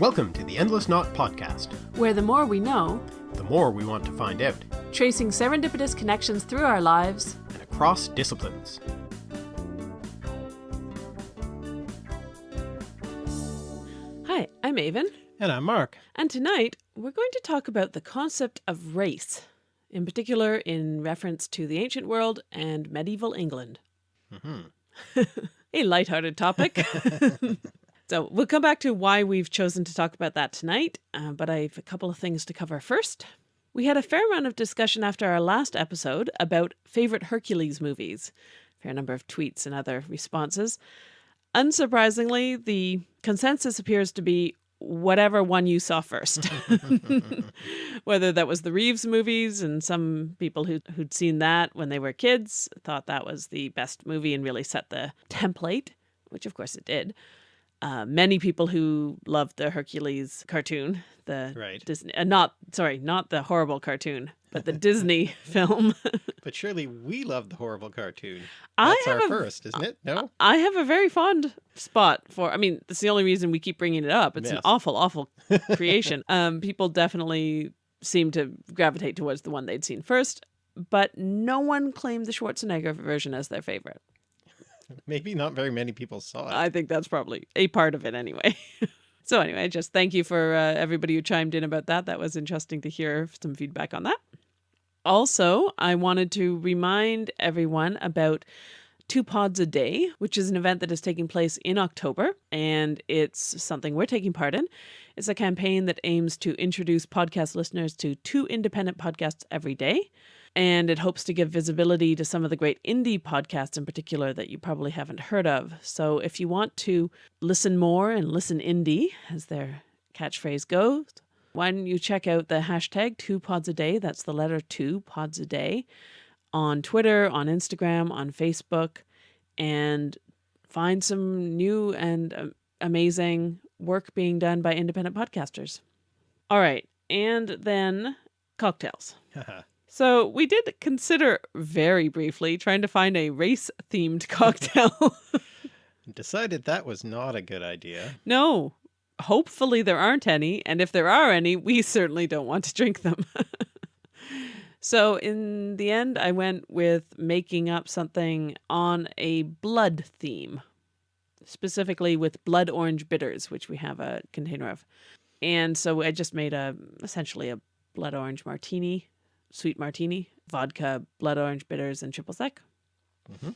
Welcome to the Endless Knot Podcast, where the more we know, the more we want to find out, tracing serendipitous connections through our lives and across disciplines. Hi, I'm Aven. And I'm Mark. And tonight we're going to talk about the concept of race, in particular in reference to the ancient world and medieval England. Mm -hmm. a lighthearted topic. So we'll come back to why we've chosen to talk about that tonight, uh, but I have a couple of things to cover first. We had a fair amount of discussion after our last episode about favorite Hercules movies, fair number of tweets and other responses. Unsurprisingly, the consensus appears to be whatever one you saw first. Whether that was the Reeves movies and some people who, who'd seen that when they were kids thought that was the best movie and really set the template, which of course it did uh, many people who loved the Hercules cartoon, the right. Disney, uh, not sorry, not the horrible cartoon, but the Disney film. but surely we love the horrible cartoon. That's our a, first, isn't it? No, I have a very fond spot for. I mean, that's the only reason we keep bringing it up. It's yes. an awful, awful creation. um, people definitely seem to gravitate towards the one they'd seen first, but no one claimed the Schwarzenegger version as their favorite. Maybe not very many people saw it. I think that's probably a part of it anyway. so anyway, just thank you for uh, everybody who chimed in about that. That was interesting to hear some feedback on that. Also, I wanted to remind everyone about Two Pods a Day, which is an event that is taking place in October, and it's something we're taking part in. It's a campaign that aims to introduce podcast listeners to two independent podcasts every day and it hopes to give visibility to some of the great indie podcasts in particular that you probably haven't heard of. So if you want to listen more and listen indie, as their catchphrase goes, why don't you check out the hashtag two pods a day? That's the letter two pods a day on Twitter, on Instagram, on Facebook, and find some new and um, amazing work being done by independent podcasters. All right. And then cocktails. So we did consider very briefly trying to find a race themed cocktail. Decided that was not a good idea. No, hopefully there aren't any. And if there are any, we certainly don't want to drink them. so in the end, I went with making up something on a blood theme, specifically with blood orange bitters, which we have a container of. And so I just made a essentially a blood orange martini sweet martini, vodka, blood orange bitters, and triple sec. Mm -hmm.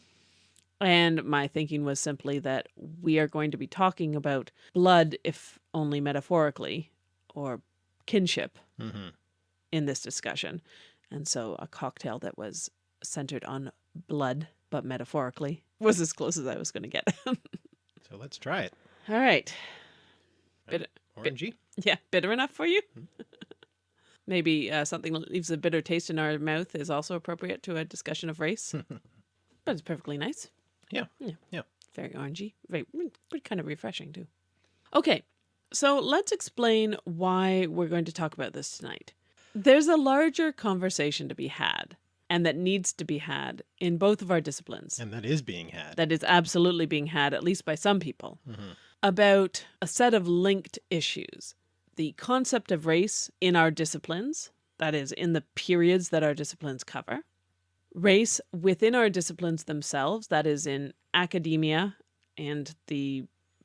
And my thinking was simply that we are going to be talking about blood, if only metaphorically, or kinship mm -hmm. in this discussion. And so a cocktail that was centered on blood, but metaphorically, was as close as I was going to get. so let's try it. All right. Bit, Orangey? Bit, yeah, bitter enough for you? Mm -hmm. Maybe uh, something that leaves a bitter taste in our mouth is also appropriate to a discussion of race. but it's perfectly nice. Yeah. Yeah. Yeah. Very orangey. Very, kind of refreshing too. Okay. So let's explain why we're going to talk about this tonight. There's a larger conversation to be had and that needs to be had in both of our disciplines. And that is being had. That is absolutely being had, at least by some people, mm -hmm. about a set of linked issues the concept of race in our disciplines, that is, in the periods that our disciplines cover, race within our disciplines themselves, that is, in academia and the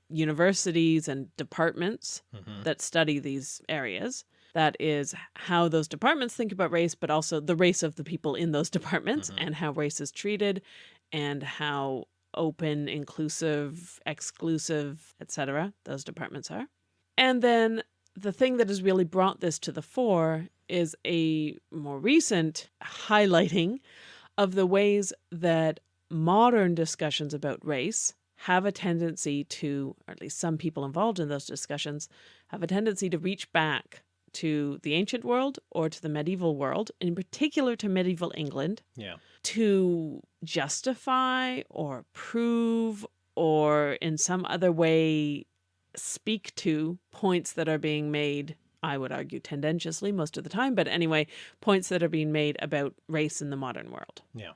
universities and departments mm -hmm. that study these areas. That is how those departments think about race, but also the race of the people in those departments mm -hmm. and how race is treated and how open, inclusive, exclusive, etc. those departments are. And then the thing that has really brought this to the fore is a more recent highlighting of the ways that modern discussions about race have a tendency to, or at least some people involved in those discussions, have a tendency to reach back to the ancient world or to the medieval world, in particular to medieval England, yeah. to justify or prove or in some other way speak to points that are being made I would argue tendentiously most of the time, but anyway, points that are being made about race in the modern world. Yeah.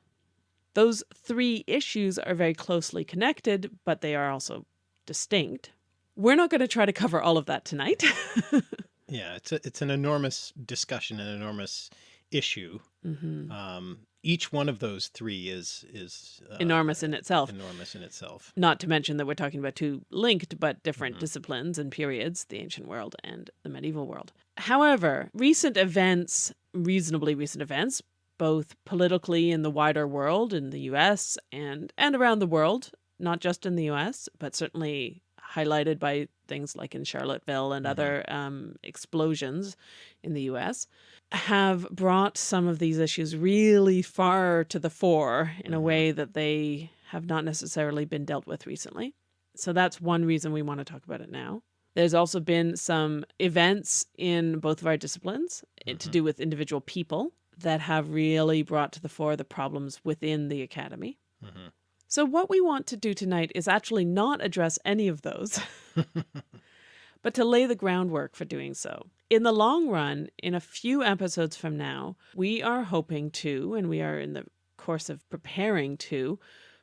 Those three issues are very closely connected, but they are also distinct. We're not going to try to cover all of that tonight. yeah, it's a, it's an enormous discussion, an enormous issue. Mm -hmm. um, each one of those three is is uh, enormous in itself. Enormous in itself. Not to mention that we're talking about two linked but different mm -hmm. disciplines and periods, the ancient world and the medieval world. However, recent events, reasonably recent events, both politically in the wider world, in the US and, and around the world, not just in the US, but certainly highlighted by things like in Charlottesville and mm -hmm. other um, explosions in the US, have brought some of these issues really far to the fore in a mm-hmm. way that they have not necessarily been dealt with recently. So that's one reason we want to talk about it now. There's also been some events in both of our disciplines mm -hmm. to mm-hmm. do with individual people that have really brought to the fore the problems within the academy. Mm -hmm. So what we want to do tonight is actually not address any of those, but to lay the groundwork for doing so. In the long run, in a few episodes from now, we are hoping to, and we are in the course of preparing to,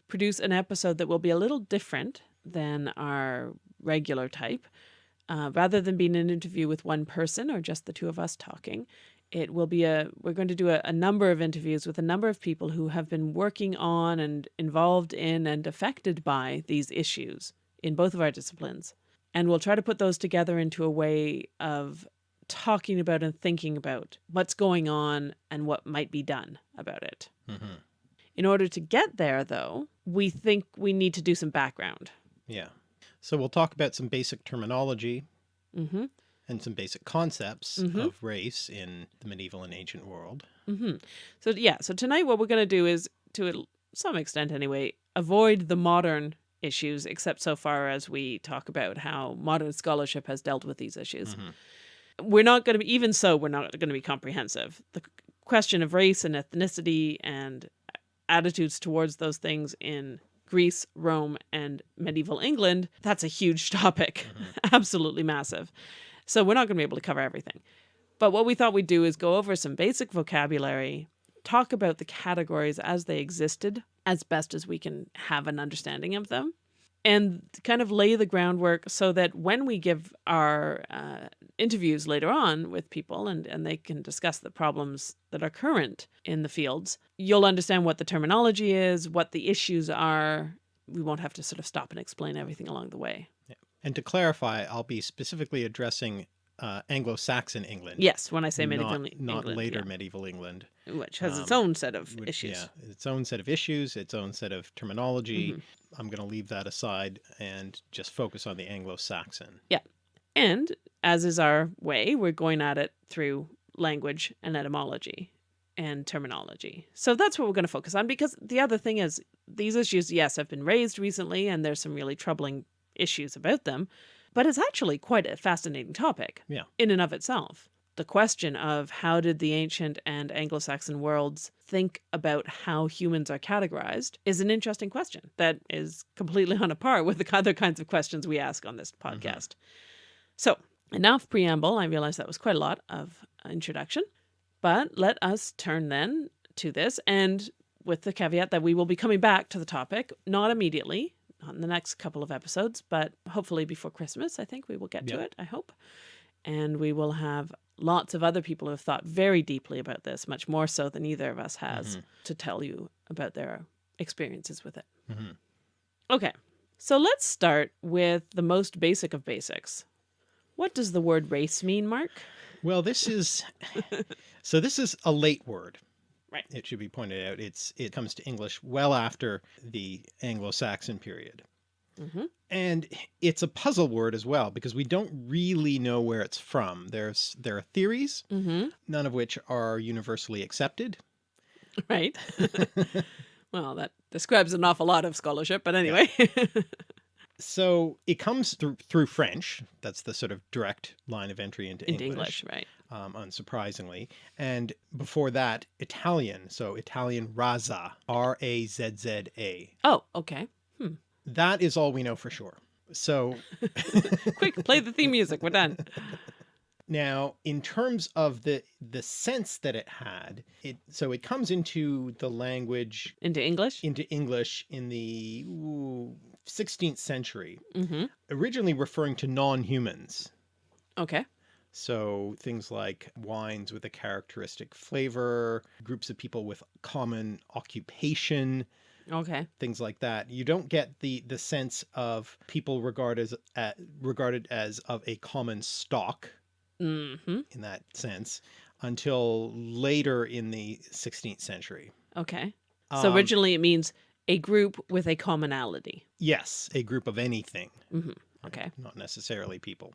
produce an episode that will be a little different than our regular type. Uh, rather than being an interview with one person or just the two of us talking, it will be a, we're going to do a, a, number of interviews with a number of people who have been working on and involved in and affected by these issues in both of our disciplines. And we'll try to put those together into a way of talking about and thinking about what's going on and what might be done about it. Mm -hmm. In order to get there, though, we think we need to do some background. Yeah. So we'll talk about some basic terminology. Mm -hmm and some basic concepts mm -hmm. of race in the medieval and ancient world. Mm -hmm. So yeah, so tonight what we're going to do is, to some extent anyway, avoid the modern issues, except so far as we talk about how modern scholarship has dealt with these issues. Mm -hmm. We're not going to be, even so, we're not going to be comprehensive. The question of race and ethnicity and attitudes towards those things in Greece, Rome, and medieval England, that's a huge topic. Mm-hmm. Absolutely massive. So we're not going to be able to cover everything. But what we thought we'd do is go over some basic vocabulary, talk about the categories as they existed as best as we can have an understanding of them, and kind of lay the groundwork so that when we give our uh, interviews later on with people and, and they can discuss the problems that are current in the fields, you'll understand what the terminology is, what the issues are. We won't have to sort of stop and explain everything along the way. Yeah. And to clarify, I'll be specifically addressing uh, Anglo-Saxon England. Yes, when I say medieval not, England. Not later yeah. medieval England. Which has um, its own set of which, issues. Yeah, its own set of issues, its own set of terminology. Mm -hmm. I'm going to leave that aside and just focus on the Anglo-Saxon. Yeah. And as is our way, we're going at it through language and etymology and terminology. So that's what we're going to focus on because the other thing is these issues, yes, have been raised recently and there's some really troubling issues about them, but it's actually quite a fascinating topic yeah. in and of itself. The question of how did the ancient and Anglo-Saxon worlds think about how humans are categorized is an interesting question that is completely on a par with the other kinds of questions we ask on this mm-hmm. podcast. Mm -hmm. So enough preamble. I realize that was quite a lot of introduction, but let us turn then to this and with the caveat that we will be coming back to the topic, not immediately, on the next couple of episodes, but hopefully before Christmas, I think we will get yep. to it, I hope. And we will have lots of other people who have thought very deeply about this, much more so than either of us has, mm -hmm. to tell you about their experiences with it. Mm -hmm. Okay, so let's start with the most basic of basics. What does the word race mean, Mark? Well, this is, so this is a late word. Right. It should be pointed out. It's it comes to English well after the Anglo-Saxon period. Mm -hmm. And it's a puzzle word as well, because we don't really know where it's from. There's there are theories, mm -hmm. none of which are universally accepted. Right. well, that describes an awful lot of scholarship, but anyway. Yeah. so it comes through through French. That's the sort of direct line of entry into, into English. English right um, unsurprisingly. And before that, Italian. So Italian Razza, R-A-Z-Z-A. Oh, okay. Hmm. That is all we know for sure. So quick, play the theme music. We're done. Now, in terms of the the sense that it had, it so it comes into the language into English into English in the ooh, 16th century, mm -hmm. originally referring to non-humans. Okay. So things like wines with a characteristic flavor, groups of people with common occupation, Okay. things like that. You don't get the the sense of people regarded as uh, regarded as of a common stock hmm in that sense until later in the 16th century. Okay. So Um, originally it means a group with a commonality. yes, a group of anything. hmm? Okay. Not necessarily people.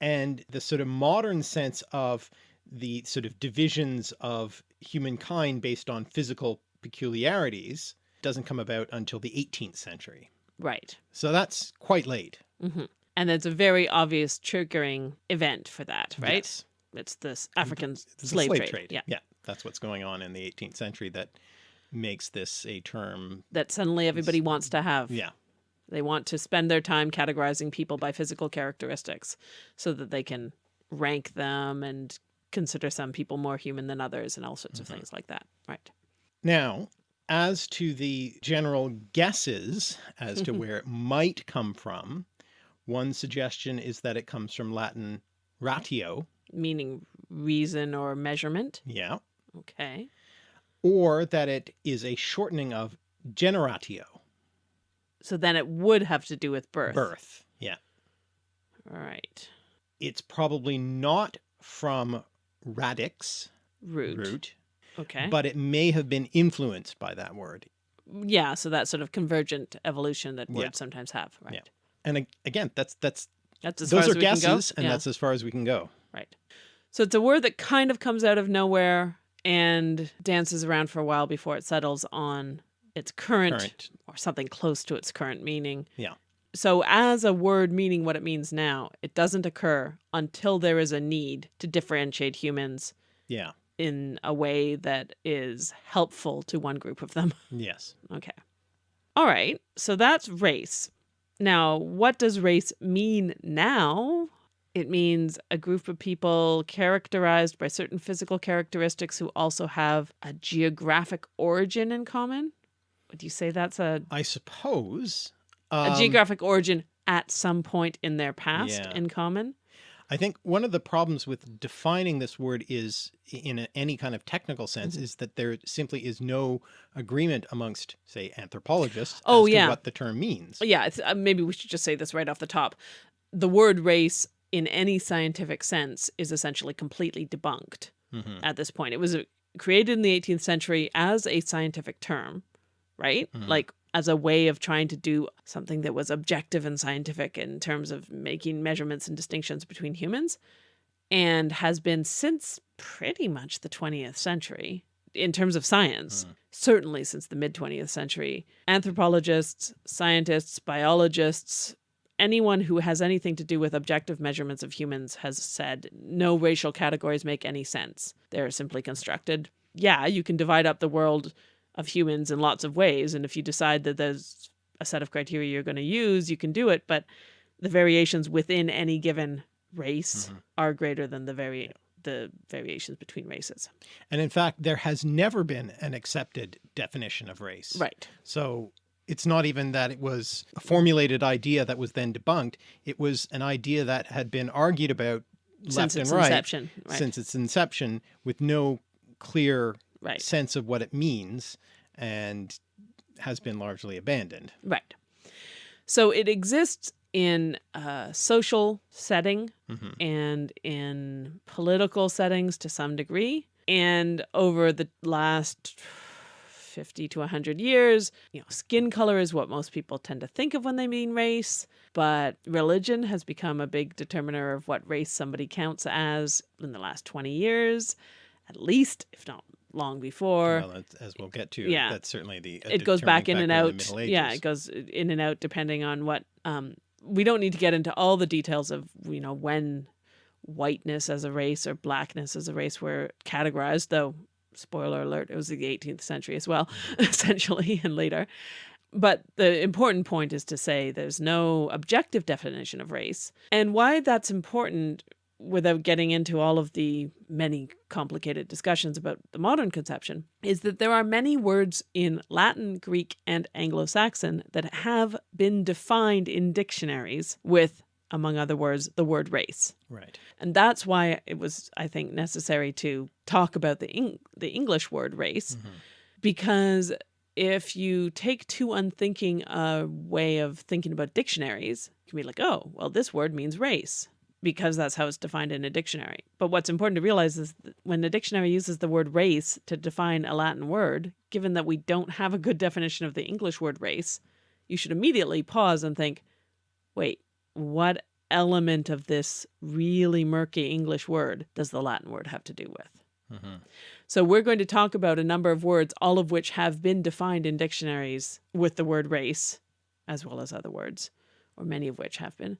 And the sort of modern sense of the sort of divisions of humankind based on physical peculiarities doesn't come about until the 18th century. Right. So that's quite late. hmm And there's a very obvious triggering event for that, right? Yes. It's this African It's the slave, trade. Yeah. Yeah. That's what's going on in the 18th century that makes this a term. That suddenly everybody wants to have. Yeah. They want to spend their time categorizing people by physical characteristics so that they can rank them and consider some people more human than others and all sorts Mhm. of things like that. Right. Now, as to the general guesses as to where it might come from, one suggestion is that it comes from Latin ratio. Meaning reason or measurement. Yeah. Okay. Or that it is a shortening of generatio, So then it would have to do with birth. birth. Yeah. All right. It's probably not from radix, Root. root, Okay. but it may have been influenced by that word. yeah. So that sort of convergent evolution that Yeah. words sometimes have. Right. Yeah. And again, that's that's That's as far those as are we can go? guesses, and Yeah. that's as far as we can go. Right. So it's a word that kind of comes out of nowhere and dances around for a while before it settles on its current, Current. or something close to its current meaning. Yeah. So as a word meaning what it means now, it doesn't occur until there is a need to differentiate humans Yeah. in a way that is helpful to one group of them. Yes. Okay. All right. So that's race. Now, what does race mean now? It means a group of people characterized by certain physical characteristics who also have a geographic origin in common. Would you say that's a, I suppose. a um, geographic origin at some point in their past Yeah. in common? I think one of the problems with defining this word is in a, any kind of technical sense Mhm. is that there simply is no agreement amongst say anthropologists Oh, as yeah. to what the term means. Yeah, it's, uh, maybe we should just say this right off the top. The word race in any scientific sense is essentially completely debunked. Mhm. at this point. It was uh, created in the 18th century as a scientific term, right? Mhm. Like as a way of trying to do something that was objective and scientific in terms of making measurements and distinctions between humans, and has been since pretty much the 20th century in terms of science. Mhm. Certainly since the mid 20th century. Anthropologists, scientists, biologists, anyone who has anything to do with objective measurements of humans has said no racial categories make any sense. They're simply constructed. Yeah, you can divide up the world of humans in lots of ways, and if you decide that there's a set of criteria you're going to use, you can do it, but the variations within any given race Mhm. are greater than the vari- the variations between races. And in fact, there has never been an accepted definition of race. Right. So it's not even that it was a formulated idea that was then debunked. It was an idea that had been argued about Since left its and right inception. Right. since its inception with no clear right. sense of what it means and has been largely abandoned. Right. So it exists in a social setting Mhm. and in political settings to some degree. And over the last 50 to 100 years, you know, skin color is what most people tend to think of when they mean race, but religion has become a big determiner of what race somebody counts as in the last 20 years, at least, if not long before Well, as we'll get to, Yeah. that's certainly the it goes back in and out. yeah, it goes in and out depending on what. Um, we don't need to get into all the details of you know when whiteness as a race or blackness as a race were categorized. Though, spoiler alert, it was the 18th century as well, essentially, and later. But the important point is to say there's no objective definition of race, and why that's important without getting into all of the many complicated discussions about the modern conception, is that there are many words in Latin, Greek, and Anglo-Saxon that have been defined in dictionaries with, among other words, the word race. Right. And that's why it was, I think, necessary to talk about the, Eng the English word race, Mhm. because if you take too unthinking a way of thinking about dictionaries, you can be like, oh, well, this word means race because that's how it's defined in a dictionary. But what's important to realize is that when the dictionary uses the word race to define a Latin word, given that we don't have a good definition of the English word race, you should immediately pause and think, wait, what element of this really murky English word does the Latin word have to do with? Mhm. So we're going to talk about a number of words, all of which have been defined in dictionaries with the word race, as well as other words, or many of which have been.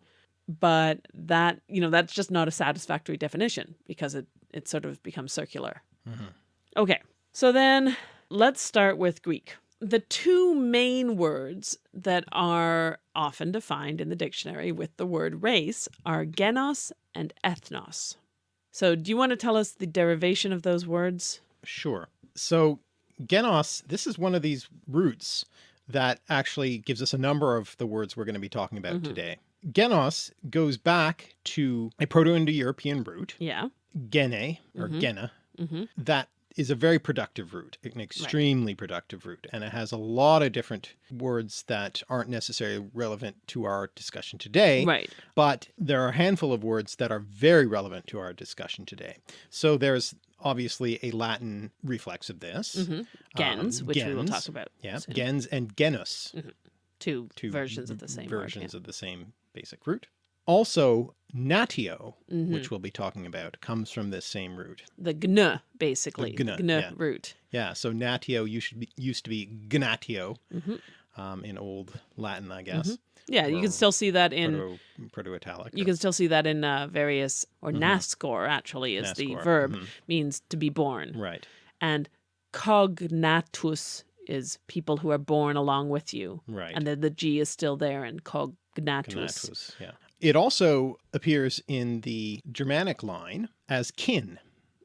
But that, you know, that's just not a satisfactory definition because it, it sort of becomes circular. Mhm. Okay, so then let's start with Greek. The two main words that are often defined in the dictionary with the word race are genos and ethnos. So do you want to tell us the derivation of those words? Sure. So genos, this is one of these roots that actually gives us a number of the words we're going to be talking about Mhm. today. Genos goes back to a Proto-Indo-European root, Yeah. gene or Mhm. gena, Mm-hmm. that is a very productive root, an extremely productive root, and it has a lot of different words that aren't necessarily relevant to our discussion today, Right. but there are a handful of words that are very relevant to our discussion today. So there's obviously a Latin reflex of this. Mm-hmm. Gens, Um, which we will talk about. Yeah, soon. gens and genus, Two, two versions of the same versions word. of the same basic root. Also, natio, yeah. Mhm. which we'll be talking about, comes from this same root. The gn, basically. gn, gn yeah. root. Yeah, so natio used to be, used to be gnatio hmm um, in old Latin, I guess. Yeah, you can still see that in Proto, Proto-Italic. you or can still see that in uh, various or Mhm. nascor actually is the nascor. verb Mhm, means to be born Right, and cognatus is people who are born along with you right. and then the g is still there in cognatus Gnatus, yeah. It also appears in the Germanic line as kin,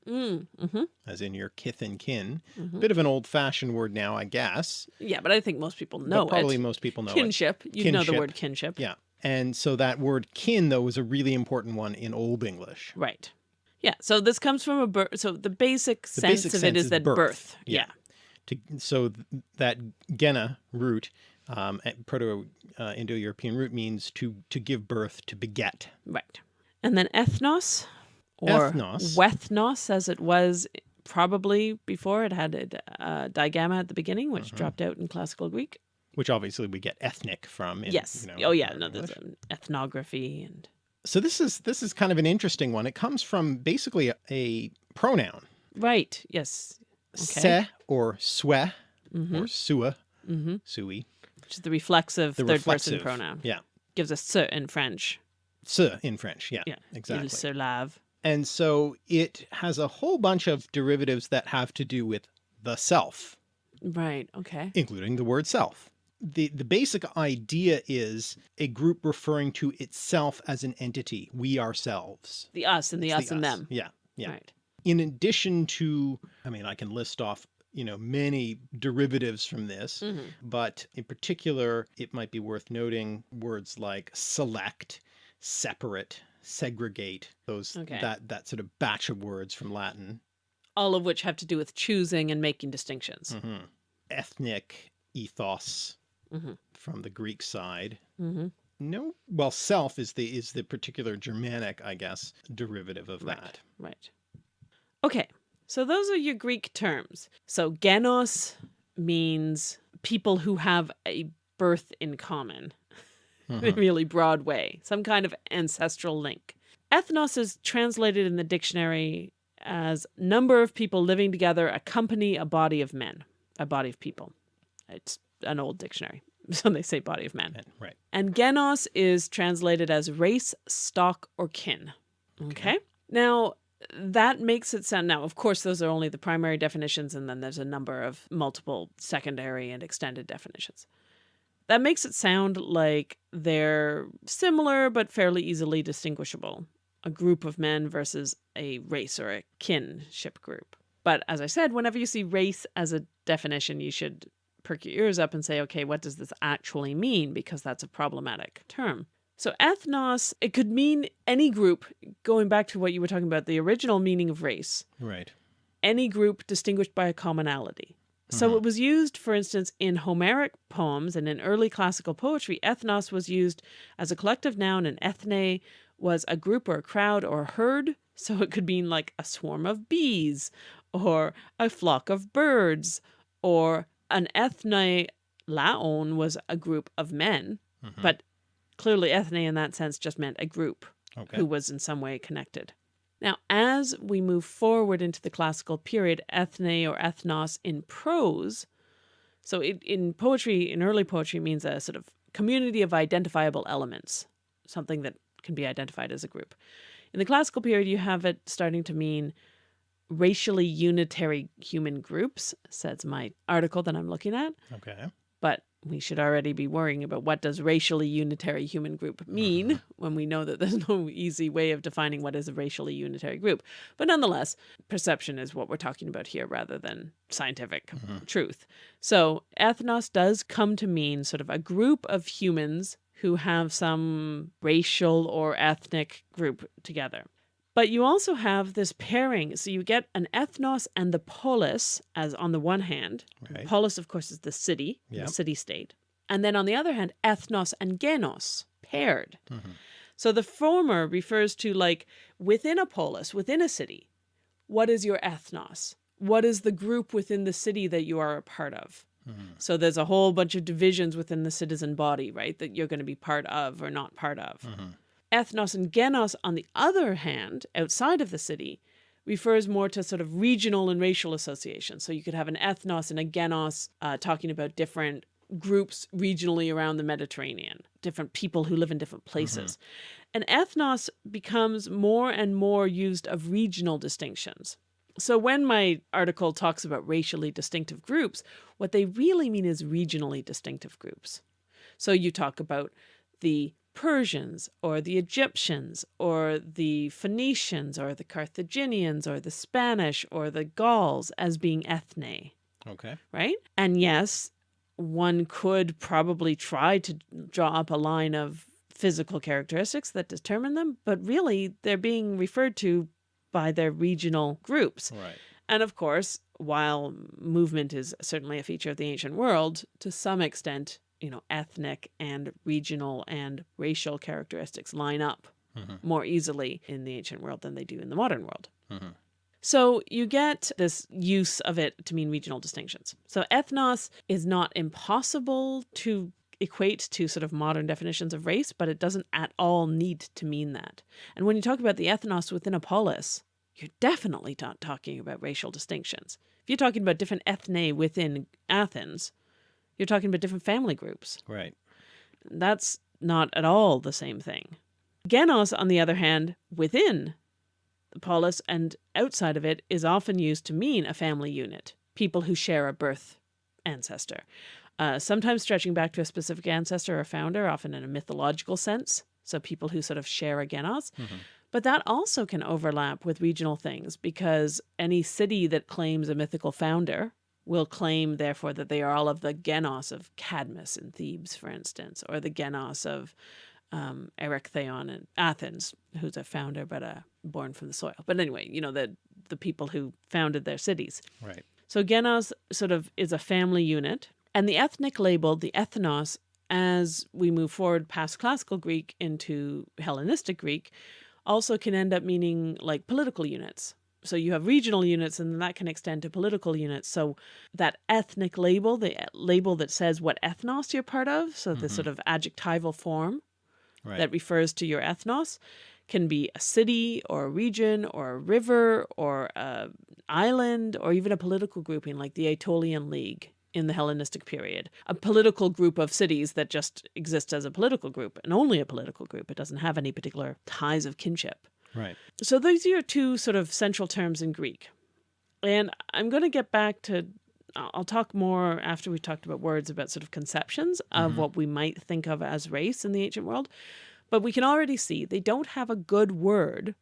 mm, hmm as in your kith and kin. hmm Bit of an old-fashioned word now, I guess. yeah but i think most people know but probably it most people know it. kinship you know the word kinship Yeah. And so that word kin, though, was a really important one in Old English. right yeah so this comes from a birth so the basic The sense basic of sense it is is that birth. birth, Yeah. yeah To, so th- that gena root, um, Proto-Indo-European root means to to give birth, to beget. Right. And then ethnos or Ethnos. wethnos as it was probably before it had a uh, digamma at the beginning which Mhm. dropped out in classical Greek. Which obviously we get ethnic from. In, yes. You know, oh yeah, no there's um, ethnography and So this is this is kind of an interesting one. It comes from basically a, a pronoun, right. Yes. Okay. se or swe Mhm. or sua, Mhm. sui, Which is the reflexive the third reflexive person pronoun. Yeah, Gives us se in French. se in French. Yeah, Yeah. exactly. Il se lave. And so it has a whole bunch of derivatives that have to do with the self, Right. Okay. including the word self. The, the basic idea is a group referring to itself as an entity, we ourselves. The us and the It's us and them. Yeah. Yeah. Right. In addition to, I mean, I can list off, you know, many derivatives from this, Mhm. but in particular, it might be worth noting words like select, separate, segregate, those, Okay. that, that sort of batch of words from Latin. All of which have to do with choosing and making distinctions. Mhm. Ethnic, ethos Mhm. from the Greek side. hmm No, well, self is the, is the particular Germanic, I guess, derivative of Right. that. Right. Okay. So those are your Greek terms. So genos means people who have a birth in common in a Mhm. really broad way, some kind of ancestral link. Ethnos is translated in the dictionary as number of people living together a company, a body of men, a body of people. It's an old dictionary, so they say body of men. And- Right. And genos is translated as race, stock, or kin. Okay. Now, that makes it sound. Now, of course, those are only the primary definitions, and then there's a number of multiple secondary and extended definitions. That makes it sound like they're similar but fairly easily distinguishable. a group of men versus a race or a kinship group. But as I said, whenever you see race as a definition, you should perk your ears up and say, okay, what does this actually mean? Because that's a problematic term. So ethnos, it could mean any group, going back to what you were talking about, the original meaning of race. Right. Any group distinguished by a commonality. So Mhm. it was used, for instance, in Homeric poems and in early classical poetry, ethnos was used as a collective noun and ethne was a group or a crowd or a herd. So it could mean like a swarm of bees or a flock of birds or an ethne laon was a group of men, Mhm. but clearly ethne in that sense just meant a group okay. who was in some way connected. Now, as we move forward into the classical period, ethne or ethnos in prose, so it, in poetry, in early poetry, means a sort of community of identifiable elements, something that can be identified as a group. In the classical period, you have it starting to mean racially unitary human groups, says my article that I'm looking at Okay. We should already be worrying about what does racially unitary human group mean mm-hmm. when we know that there's no easy way of defining what is a racially unitary group. But nonetheless, perception is what we're talking about here rather than scientific mm-hmm. truth. So ethnos does come to mean sort of a group of humans who have some racial or ethnic group together. But you also have this pairing. So you get an ethnos and the polis as on the one hand, Right. Polis, of course, is the city, Yep. the city state. And then on the other hand, ethnos and genos, paired. Mhm. So the former refers to like within a polis, within a city, what is your ethnos? What is the group within the city that you are a part of? Mhm. So there's a whole bunch of divisions within the citizen body, right, that you're going to be part of or not part of. Mhm. Ethnos and genos, on the other hand, outside of the city, refers more to sort of regional and racial associations. So you could have an ethnos and a genos uh, talking about different groups regionally around the Mediterranean, different people who live in different places. And ethnos becomes more and more used of regional distinctions. So when my article talks about racially distinctive groups, what they really mean is regionally distinctive groups. So you talk about the Persians or the Egyptians or the Phoenicians or the Carthaginians or the Spanish or the Gauls as being ethne, Okay. right? And yes, one could probably try to draw up a line of physical characteristics that determine them, but really they're being referred to by their regional groups. Right. And of course, while movement is certainly a feature of the ancient world, to some extent, you know, ethnic and regional and racial characteristics line up Mhm. more easily in the ancient world than they do in the modern world. Mhm. So you get this use of it to mean regional distinctions. So ethnos is not impossible to equate to sort of modern definitions of race, but it doesn't at all need to mean that. And when you talk about the ethnos within a polis, you're definitely not talking about racial distinctions. If you're talking about different ethne within Athens, you're talking about different family groups. Right. That's not at all the same thing. Genos, on the other hand, within the polis and outside of it, is often used to mean a family unit, people who share a birth ancestor. Uh, sometimes stretching back to a specific ancestor or founder, often in a mythological sense. So people who sort of share a genos. Mhm. But that also can overlap with regional things because any city that claims a mythical founder will claim, therefore, that they are all of the genos of Cadmus in Thebes, for instance, or the genos of um, Erechtheion in Athens, who's a founder but uh, born from the soil. But anyway, you know, the, the people who founded their cities. Right. So genos sort of is a family unit. And the ethnic label, the ethnos, as we move forward past classical Greek into Hellenistic Greek, also can end up meaning like political units. So you have regional units and that can extend to political units. So that ethnic label, the label that says what ethnos you're part of, so the Mhm. sort of adjectival form Right. that refers to your ethnos, can be a city or a region or a river or a island or even a political grouping like the Aetolian League in the Hellenistic period. A political group of cities that just exists as a political group and only a political group. It doesn't have any particular ties of kinship. Right. So these are your two sort of central terms in Greek. And I'm going to get back to, I'll talk more after we talked about words about sort of conceptions of Mhm. what we might think of as race in the ancient world. But we can already see they don't have a good word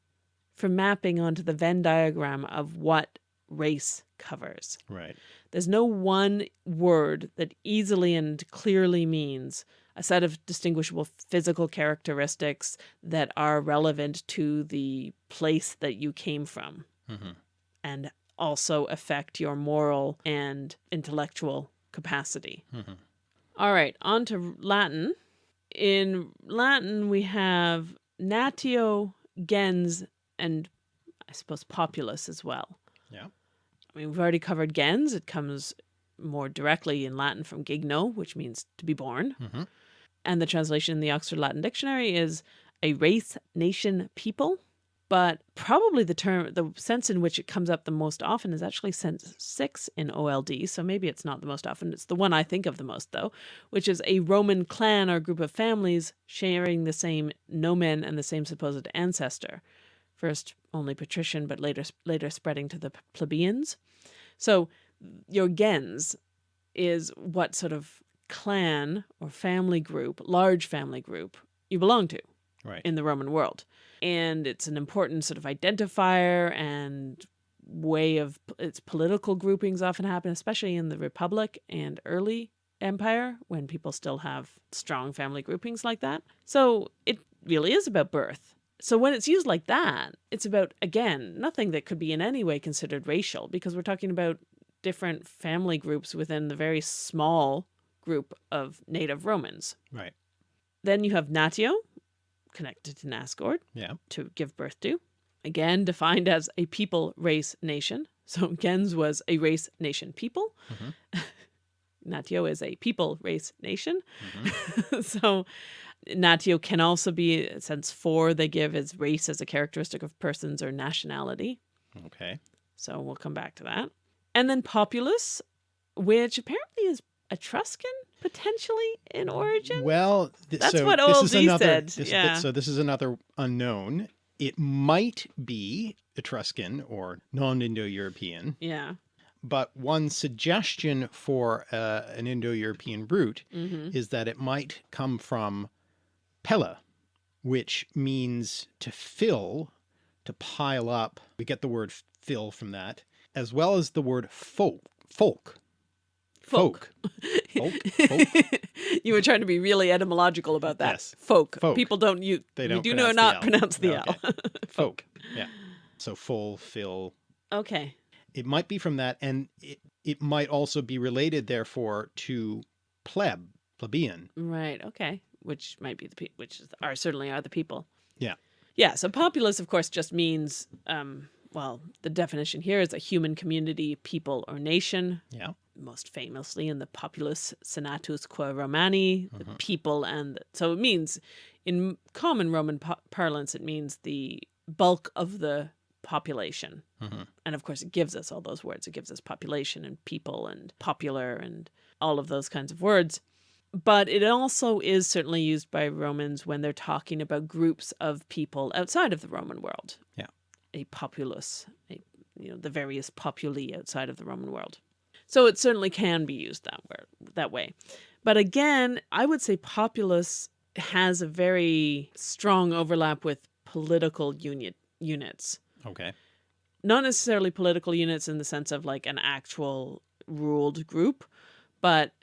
for mapping onto the Venn diagram of what race covers. Right. There's no one word that easily and clearly means a set of distinguishable physical characteristics that are relevant to the place that you came from hmm and also affect your moral and intellectual capacity. hmm All right, on to Latin. In Latin, we have natio, gens, and I suppose populus as well. Yeah. I mean, we've already covered gens. It comes more directly in Latin from gigno, which means to be born. hmm And the translation in the Oxford Latin Dictionary is a race, nation, people. But probably the term, the sense in which it comes up the most often is actually sense six in OLD. So maybe it's not the most often. It's the one I think of the most, though, which is a Roman clan or group of families sharing the same nomen and the same supposed ancestor. First only patrician, but later later spreading to the plebeians. So your gens is what sort of clan or family group, large family group you belong to Right. in the Roman world. And it's an important sort of identifier and way of its political groupings often happen, especially in the Republic and early empire when people still have strong family groupings like that. So it really is about birth. So when it's used like that, it's about, again, nothing that could be in any way considered racial because we're talking about different family groups within the very small group of native Romans. Right. Then you have natio, connected to nascor, Yeah. to give birth to. Again, defined as a people, race, nation. So gens was a race, nation, people. Mhm. Natio is a people, race, nation. hmm so natio can also be, since four they give as race as a characteristic of persons or nationality. Okay. So we'll come back to that. And then populus, which apparently is Etruscan, potentially in origin. Well, th- That's so what this is OLD another, said, this- yeah. So this is another unknown. It might be Etruscan or non-Indo-European, yeah. but one suggestion for uh, an Indo-European root hmm is that it might come from pella, which means to fill, to pile up. We get the word fill from that, as well as the word folk. Folk. Folk. Folk. Folk. you were trying to be really etymological about that. Yes. Folk. Folk. People don't use. They don't do know the not L. pronounce the Okay. L. Folk. Yeah. So full, fill. Okay. It might be from that, and it, it might also be related, therefore, to pleb, plebeian. Right. Okay. Which might be the people, which are certainly are the people. Yeah. Yeah. So populace, of course, just means, um, well, the definition here is a human community, people, or nation. Yeah. Most famously in the populus senatus qua Romani, the Mhm. people, and so it means, in common Roman parlance, it means the bulk of the population. Mhm. And of course, it gives us all those words. It gives us population and people and popular and all of those kinds of words. But it also is certainly used by Romans when they're talking about groups of people outside of the Roman world. Yeah. A populace, a, you know, the various populi outside of the Roman world. So it certainly can be used that word, that way. But again, I would say populace has a very strong overlap with political unit units Okay. not necessarily political units in the sense of like an actual ruled group, but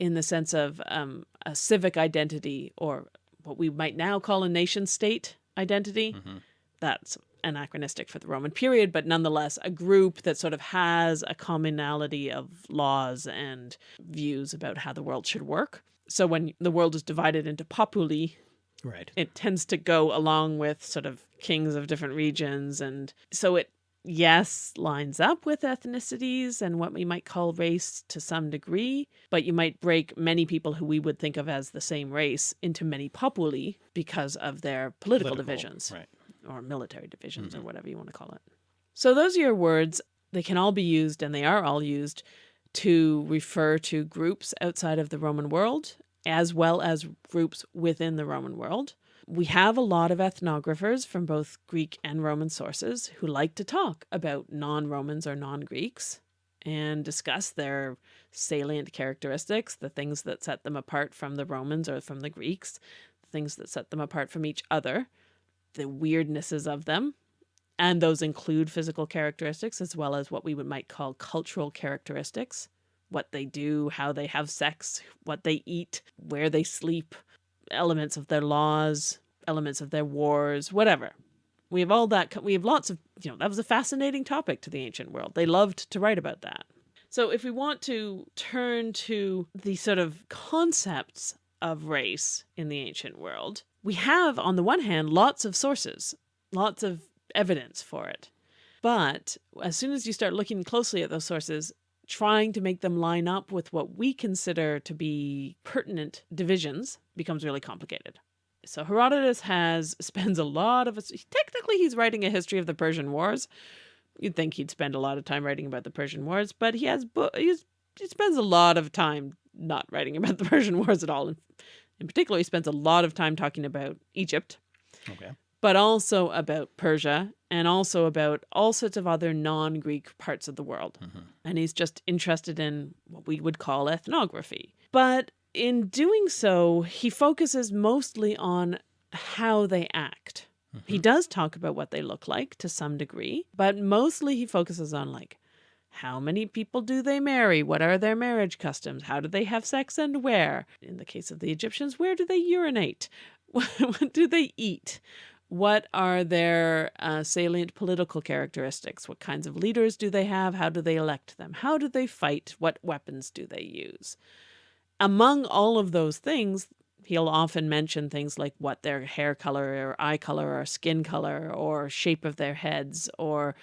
in the sense of um, a civic identity or what we might now call a nation state identity. Mhm. That's anachronistic for the Roman period, but nonetheless a group that sort of has a commonality of laws and views about how the world should work. So when the world is divided into populi, Right. it tends to go along with sort of kings of different regions and so it yes lines up with ethnicities and what we might call race to some degree but you might break many people who we would think of as the same race into many populi because of their political, divisions Right. or military divisions or mm-hmm. whatever you want to call it so those are your words they can all be used and they are all used to refer to groups outside of the roman world as well as groups within the Roman world. We have a lot of ethnographers from both Greek and Roman sources who like to talk about non Romans or non Greeks and discuss their salient characteristics, the things that set them apart from the Romans or from the Greeks, the things that set them apart from each other, the weirdnesses of them, and those include physical characteristics as well as what we would might call cultural characteristics, what they do, how they have sex, what they eat, where they sleep, elements of their laws, elements of their wars, whatever. We have all that, we have lots of, you know, that was a fascinating topic to the ancient world. They loved to write about that. So if we want to turn to the sort of concepts of race in the ancient world, we have, on the one hand, lots of sources, lots of evidence for it. But as soon as you start looking closely at those sources, trying to make them line up with what we consider to be pertinent divisions becomes really complicated. So Herodotus has spends a lot of technically he's writing a history of the Persian Wars. You'd think he'd spend a lot of time writing about the Persian Wars, but he has he's, he spends a lot of time not writing about the Persian Wars at all. In, in particular, he spends a lot of time talking about Egypt. Okay but also about Persia and also about all sorts of other non-Greek parts of the world. Mm -hmm. And he's just interested in what we would call ethnography. But in doing so, he focuses mostly on how they act. Mm -hmm. He does talk about what they look like to some degree, but mostly he focuses on like how many people do they marry? What are their marriage customs? How do they have sex and where? In the case of the Egyptians, where do they urinate? what do they eat? What are their uh, salient political characteristics? What kinds of leaders do they have? How do they elect them? How do they fight? What weapons do they use? Among all of those things, he'll often mention things like what their hair color or eye color or skin color or shape of their heads or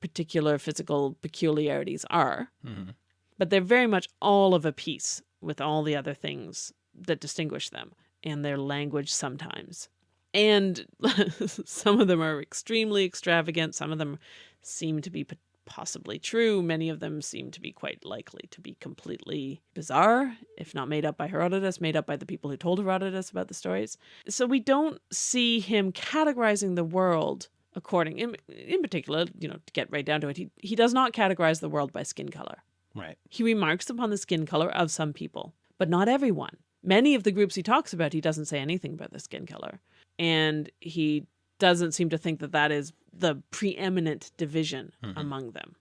particular physical peculiarities are. Mm -hmm. But they're very much all of a piece with all the other things that distinguish them and their language sometimes. And some of them are extremely extravagant. Some of them seem to be possibly true. Many of them seem to be quite likely to be completely bizarre, if not made up by Herodotus, made up by the people who told Herodotus about the stories. So we don't see him categorizing the world according, in, in particular, you know, to get right down to it, he, he does not categorize the world by skin color. Right. He remarks upon the skin color of some people, but not everyone. Many of the groups he talks about, he doesn't say anything about the skin color and he doesn't seem to think that that is the preeminent division mm -hmm. among them.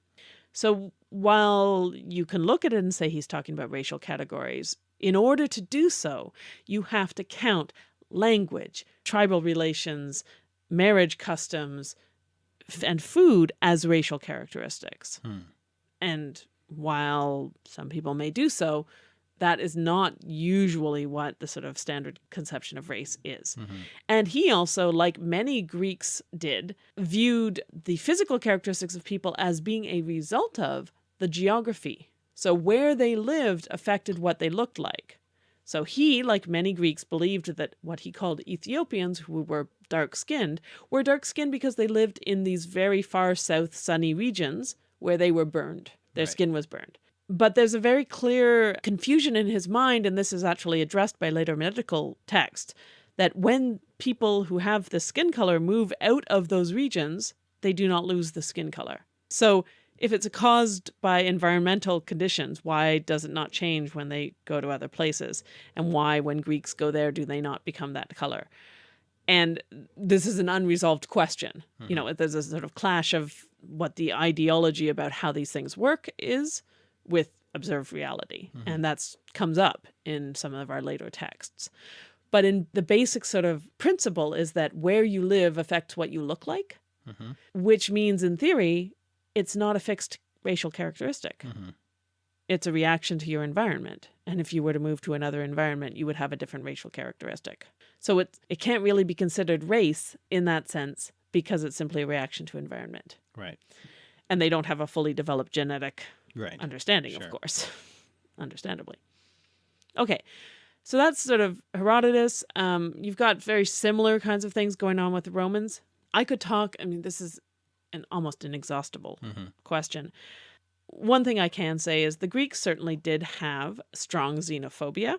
So while you can look at it and say he's talking about racial categories, in order to do so, you have to count language, tribal relations, marriage customs, and food as racial characteristics. Hmm. And while some people may do so, that is not usually what the sort of standard conception of race is. Mm -hmm. And he also, like many Greeks did, viewed the physical characteristics of people as being a result of the geography. So where they lived affected what they looked like. So he, like many Greeks, believed that what he called Ethiopians, who were dark-skinned, were dark-skinned because they lived in these very far south sunny regions where they were burned. Their right. skin was burned. But there's a very clear confusion in his mind, and this is actually addressed by later medical texts, that when people who have the skin color move out of those regions, they do not lose the skin color. So if it's caused by environmental conditions, why does it not change when they go to other places? And why, when Greeks go there, do they not become that color? And this is an unresolved question. Mm -hmm. You know, there's a sort of clash of what the ideology about how these things work is, with observed reality. Mm -hmm. And that's comes up in some of our later texts. But in the basic sort of principle is that where you live affects what you look like, mm -hmm. which means in theory, it's not a fixed racial characteristic. Mm -hmm. It's a reaction to your environment. And if you were to move to another environment, you would have a different racial characteristic. So it, it can't really be considered race in that sense because it's simply a reaction to environment. Right. And they don't have a fully developed genetic right. understanding, sure. of course, understandably. Okay, so that's sort of Herodotus. Um, you've got very similar kinds of things going on with the Romans. I could talk, I mean, this is an almost inexhaustible mm -hmm. question. One thing I can say is the Greeks certainly did have strong xenophobia.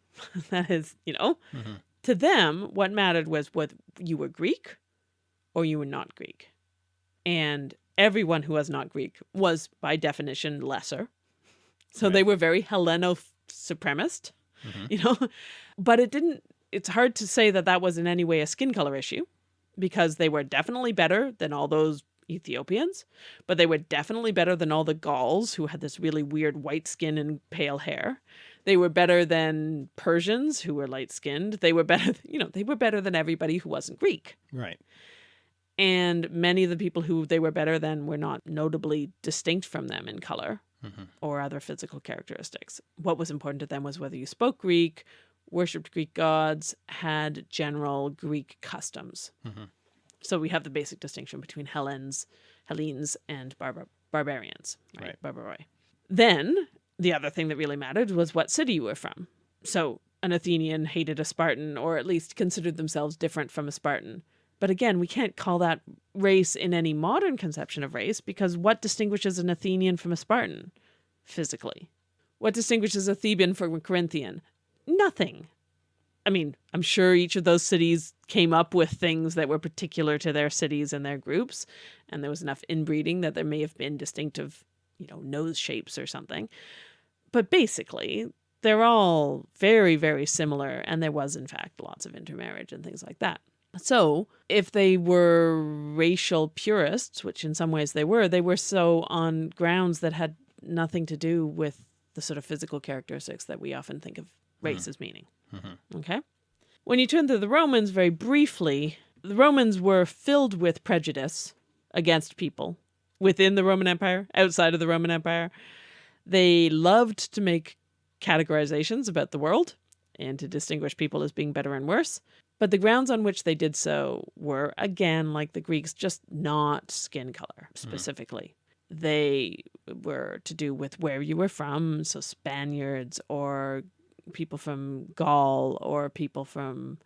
that is, you know, mm -hmm. to them, what mattered was whether you were Greek or you were not Greek. And everyone who was not Greek was by definition lesser. So right. they were very Helleno supremacist, mm -hmm. you know, but it didn't it's hard to say that that was in any way a skin color issue because they were definitely better than all those Ethiopians, but they were definitely better than all the Gauls who had this really weird white skin and pale hair. They were better than Persians who were light skinned. They were better, you know, they were better than everybody who wasn't Greek. Right. And many of the people who they were better than were not notably distinct from them in color mm -hmm. or other physical characteristics. What was important to them was whether you spoke Greek, worshipped Greek gods, had general Greek customs. Mm -hmm. So we have the basic distinction between Hellenes, Hellenes and barbar barbarians, right? right. Barbaroi. Then the other thing that really mattered was what city you were from. So an Athenian hated a Spartan or at least considered themselves different from a Spartan. But again, we can't call that race in any modern conception of race because what distinguishes an Athenian from a Spartan physically? What distinguishes a Theban from a Corinthian? Nothing. I mean, I'm sure each of those cities came up with things that were particular to their cities and their groups, and there was enough inbreeding that there may have been distinctive, you know, nose shapes or something. But basically, they're all very, very similar, and there was, in fact, lots of intermarriage and things like that. So, if they were racial purists, which in some ways they were, they were so on grounds that had nothing to do with the sort of physical characteristics that we often think of race mm. as meaning. Mm -hmm. Okay? When you turn to the Romans very briefly, the Romans were filled with prejudice against people within the Roman Empire, outside of the Roman Empire. They loved to make categorizations about the world and to distinguish people as being better and worse. But the grounds on which they did so were, again, like the Greeks, just not skin color hmm. specifically. Mm. They were to do with where you were from, so Spaniards or people from Gaul or people from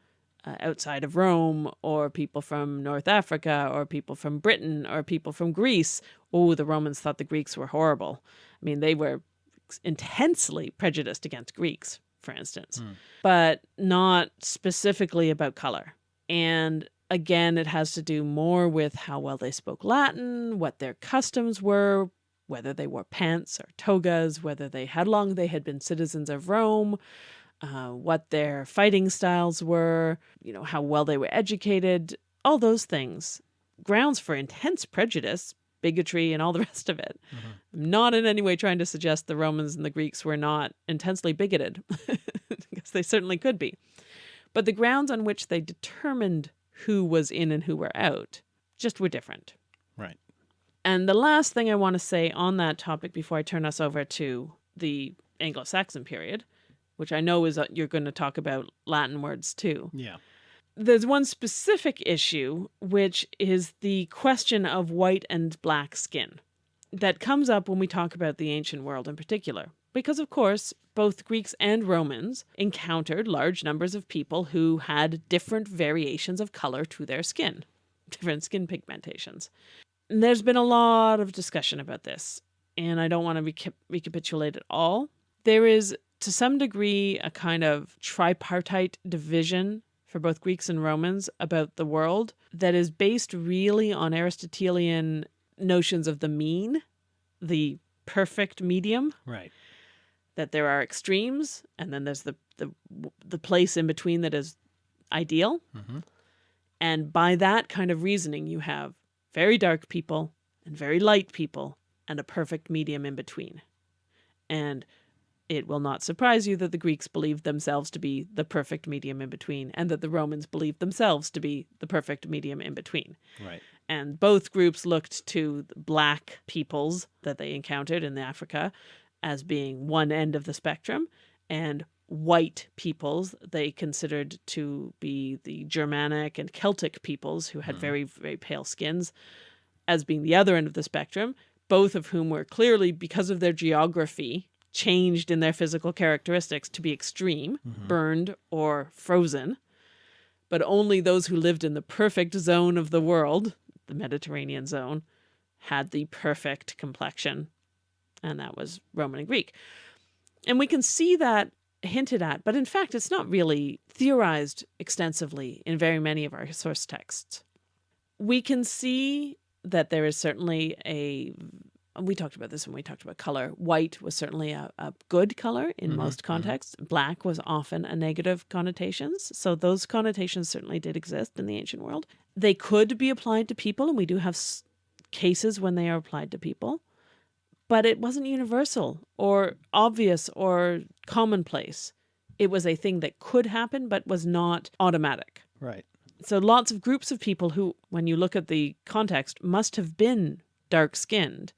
uh, outside of Rome or people from North Africa or people from Britain or people from Greece. Oh, the Romans thought the Greeks were horrible. I mean, they were intensely prejudiced against Greeks for instance, mm. but not specifically about color. And again, it has to do more with how well they spoke Latin, what their customs were, whether they wore pants or togas, whether they had long they had been citizens of Rome, uh, what their fighting styles were, you know, how well they were educated, all those things. Grounds for intense prejudice, bigotry, and all the rest of it. Mm -hmm. I'm not in any way trying to suggest the Romans and the Greeks were not intensely bigoted, because they certainly could be. But the grounds on which they determined who was in and who were out just were different. Right. And the last thing I want to say on that topic before I turn us over to the Anglo-Saxon period, which I know is uh, you're going to talk about Latin words too. Yeah there's one specific issue, which is the question of white and black skin that comes up when we talk about the ancient world in particular. Because, of course, both Greeks and Romans encountered large numbers of people who had different variations of color to their skin, different skin pigmentations. And there's been a lot of discussion about this, and I don't want to reca recapitulate it all. There is, to some degree, a kind of tripartite division for both Greeks and Romans about the world that is based really on Aristotelian notions of the mean, the perfect medium. Right. That there are extremes and then there's the the the place in between that is ideal. Mm -hmm. And by that kind of reasoning you have very dark people and very light people and a perfect medium in between. And it will not surprise you that the Greeks believed themselves to be the perfect medium in between, and that the Romans believed themselves to be the perfect medium in between. Right. And both groups looked to black peoples that they encountered in Africa as being one end of the spectrum, and white peoples they considered to be the Germanic and Celtic peoples who had mm. very, very pale skins as being the other end of the spectrum, both of whom were clearly, because of their geography, changed in their physical characteristics to be extreme, mm -hmm. burned or frozen. But only those who lived in the perfect zone of the world, the Mediterranean zone, had the perfect complexion. And that was Roman and Greek. And we can see that hinted at, but in fact, it's not really theorized extensively in very many of our source texts. We can see that there is certainly a we talked about this when we talked about color. White was certainly a, a good color in Mhm, most mhm. contexts. Black was often a negative connotations. So those connotations certainly did exist in the ancient world. They could be applied to people, and we do have s- cases when they are applied to people, but it wasn't universal or obvious or commonplace. It was a thing that could happen, but was not automatic. Right. So lots of groups of people who, when you look at the context, must have been dark skinned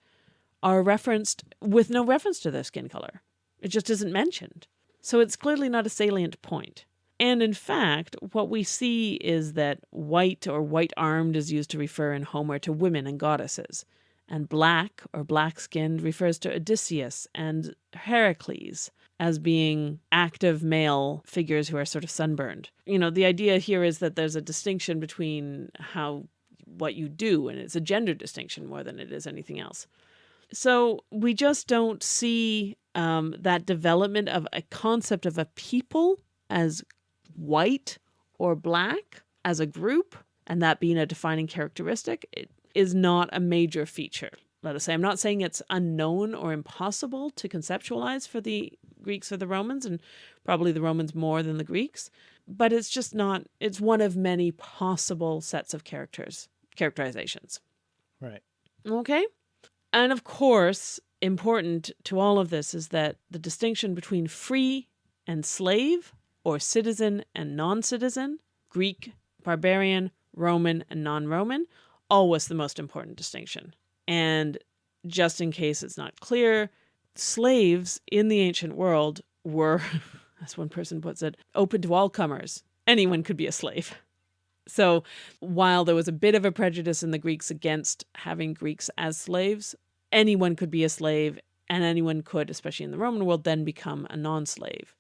are referenced with no reference to their skin color. It just isn't mentioned. So it's clearly not a salient point. And in fact, what we see is that white or white armed is used to refer in Homer to women and goddesses. And black or black skinned refers to Odysseus and Heracles as being active male figures who are sort of sunburned. You know, the idea here is that there's a distinction between how what you do, and it's a gender distinction more than it is anything else. So we just don't see um, that development of a concept of a people as white or black as a group, and that being a defining characteristic. It is not a major feature. Let us say, I'm not saying it's unknown or impossible to conceptualize for the Greeks or the Romans, and probably the Romans more than the Greeks, but it's just not, it's one of many possible sets of characters, characterizations. Right. Okay. And of course, important to all of this is that the distinction between free and slave, or citizen and non citizen, Greek, barbarian, Roman, and non Roman, always the most important distinction. And just in case it's not clear, slaves in the ancient world were, as one person puts it, open to all comers. Anyone could be a slave. So while there was a bit of a prejudice in the Greeks against having Greeks as slaves, anyone could be a slave and anyone could, especially in the Roman world, then become a non slave.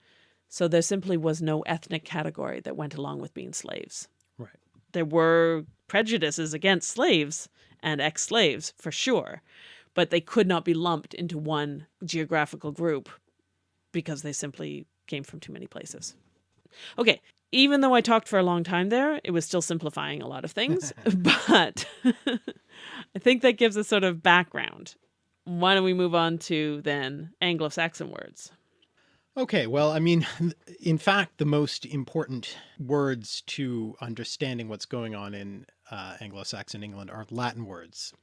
So there simply was no ethnic category that went along with being slaves. Right. There were prejudices against slaves and ex slaves for sure, but they could not be lumped into one geographical group because they simply came from too many places. Okay, even though I talked for a long time there, it was still simplifying a lot of things, but I think that gives a sort of background. Why don't we move on to then Anglo Saxon words? Okay, well, I mean, in fact, the most important words to understanding what's going on in uh, Anglo-Saxon England are Latin words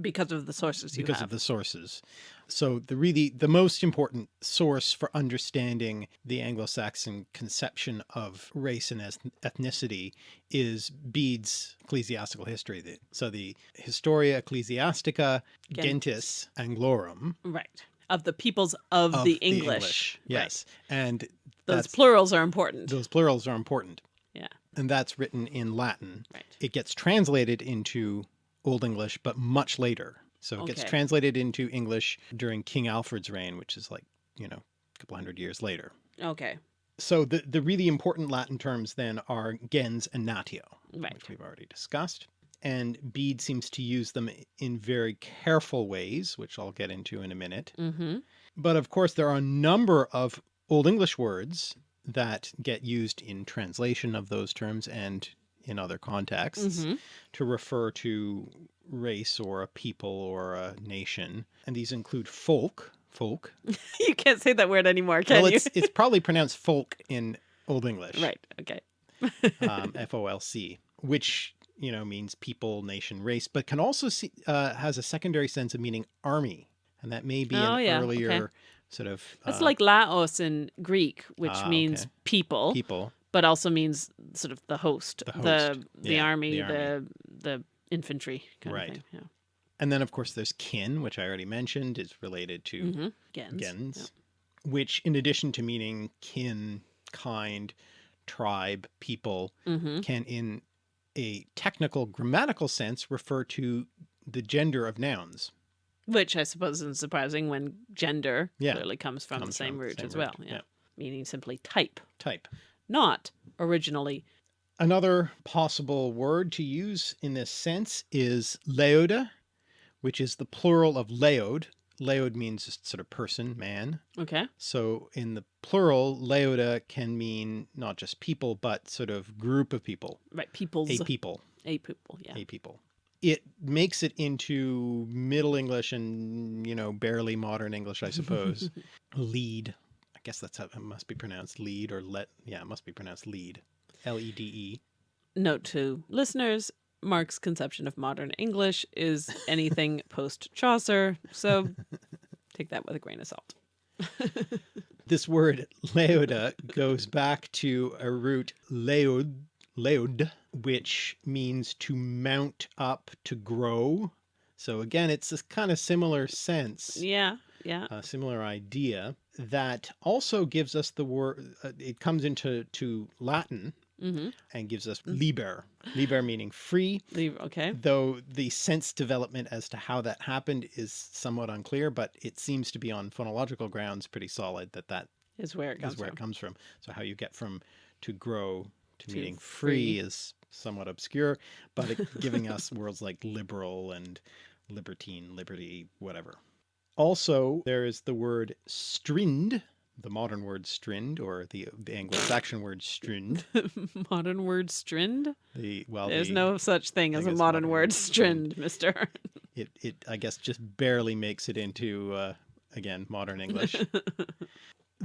Because of the sources you because have. of the sources. So the really, the most important source for understanding the Anglo-Saxon conception of race and ethnicity is Bede's ecclesiastical history. So the Historia Ecclesiastica Gentis Anglorum right. Of the peoples of, of the English. Right. Yes. And Those plurals are important. those plurals are important. Yeah. And that's written in Latin. Right. It gets translated into Old English, but much later. So it gets translated into English during King Alfred's reign, which is like, you know, a couple hundred years later. Okay. So the, the really important Latin terms then are gens and natio, Right. which we've already discussed. And Bede seems to use them in very careful ways, which I'll get into in a minute. Mm-hmm. But of course, there are a number of Old English words that get used in translation of those terms and in other contexts Mm-hmm. to refer to race or a people or a nation. And these include folk, folk. you can't say that word anymore, can well, you? it's, it's probably pronounced folk in Old English, right. Okay. um, F-O-L-C, which, you know, means people, nation, race, but can also see, uh, has a secondary sense of meaning army. And that may be Oh, an yeah, earlier okay. sort of That's uh, like Laos in Greek, which Ah, means okay. people, people. But also means sort of the host, The the host. the, Yeah, army, the the army. the infantry kind Right. of thing. Yeah. And then of course there's kin, which I already mentioned is related to Mm-hmm. Gens. gens, which in addition to meaning kin, kind, tribe, people, Mm-hmm. can in a technical grammatical sense refer to the gender of nouns. Which I suppose isn't surprising when gender Yeah. clearly comes from the same from root same as well. Yeah. yeah. Meaning simply type, Type. Not originally. Another possible word to use in this sense is leoda, which is the plural of leod. Leod means just sort of person, man. Okay. So in the plural, leoda can mean not just people, but sort of group of people, Right. People's a people, a people. Yeah. a people. it makes it into Middle English and, you know, barely modern English, I suppose. lead. I guess that's how it must be pronounced lead or let. Yeah, it must be pronounced lead. L-E-D-E. Note to listeners, Mark's conception of modern English is anything post Chaucer. So take that with a grain of salt. this word leoda goes back to a root leod, leod, which means to mount up, to grow. So again, it's a kind of similar sense. Yeah, yeah. A similar idea that also gives us the word, uh, it comes into to Latin Mm -hmm. and gives us liber, liber meaning free. Liber, okay. Though the sense development as to how that happened is somewhat unclear, but it seems to be on phonological grounds pretty solid that that is where it comes, where from. It comes from. So how you get from to grow to, To meaning free. free is somewhat obscure, but it, giving us words like liberal and libertine, liberty, whatever. Also, there is the word strind, the modern word strind, or the, the Anglo-Saxon word strind. modern word strind? The well, There's the- no such thing as a modern modern word word strind, strind. mister. it it I guess just barely makes it into uh, again modern English.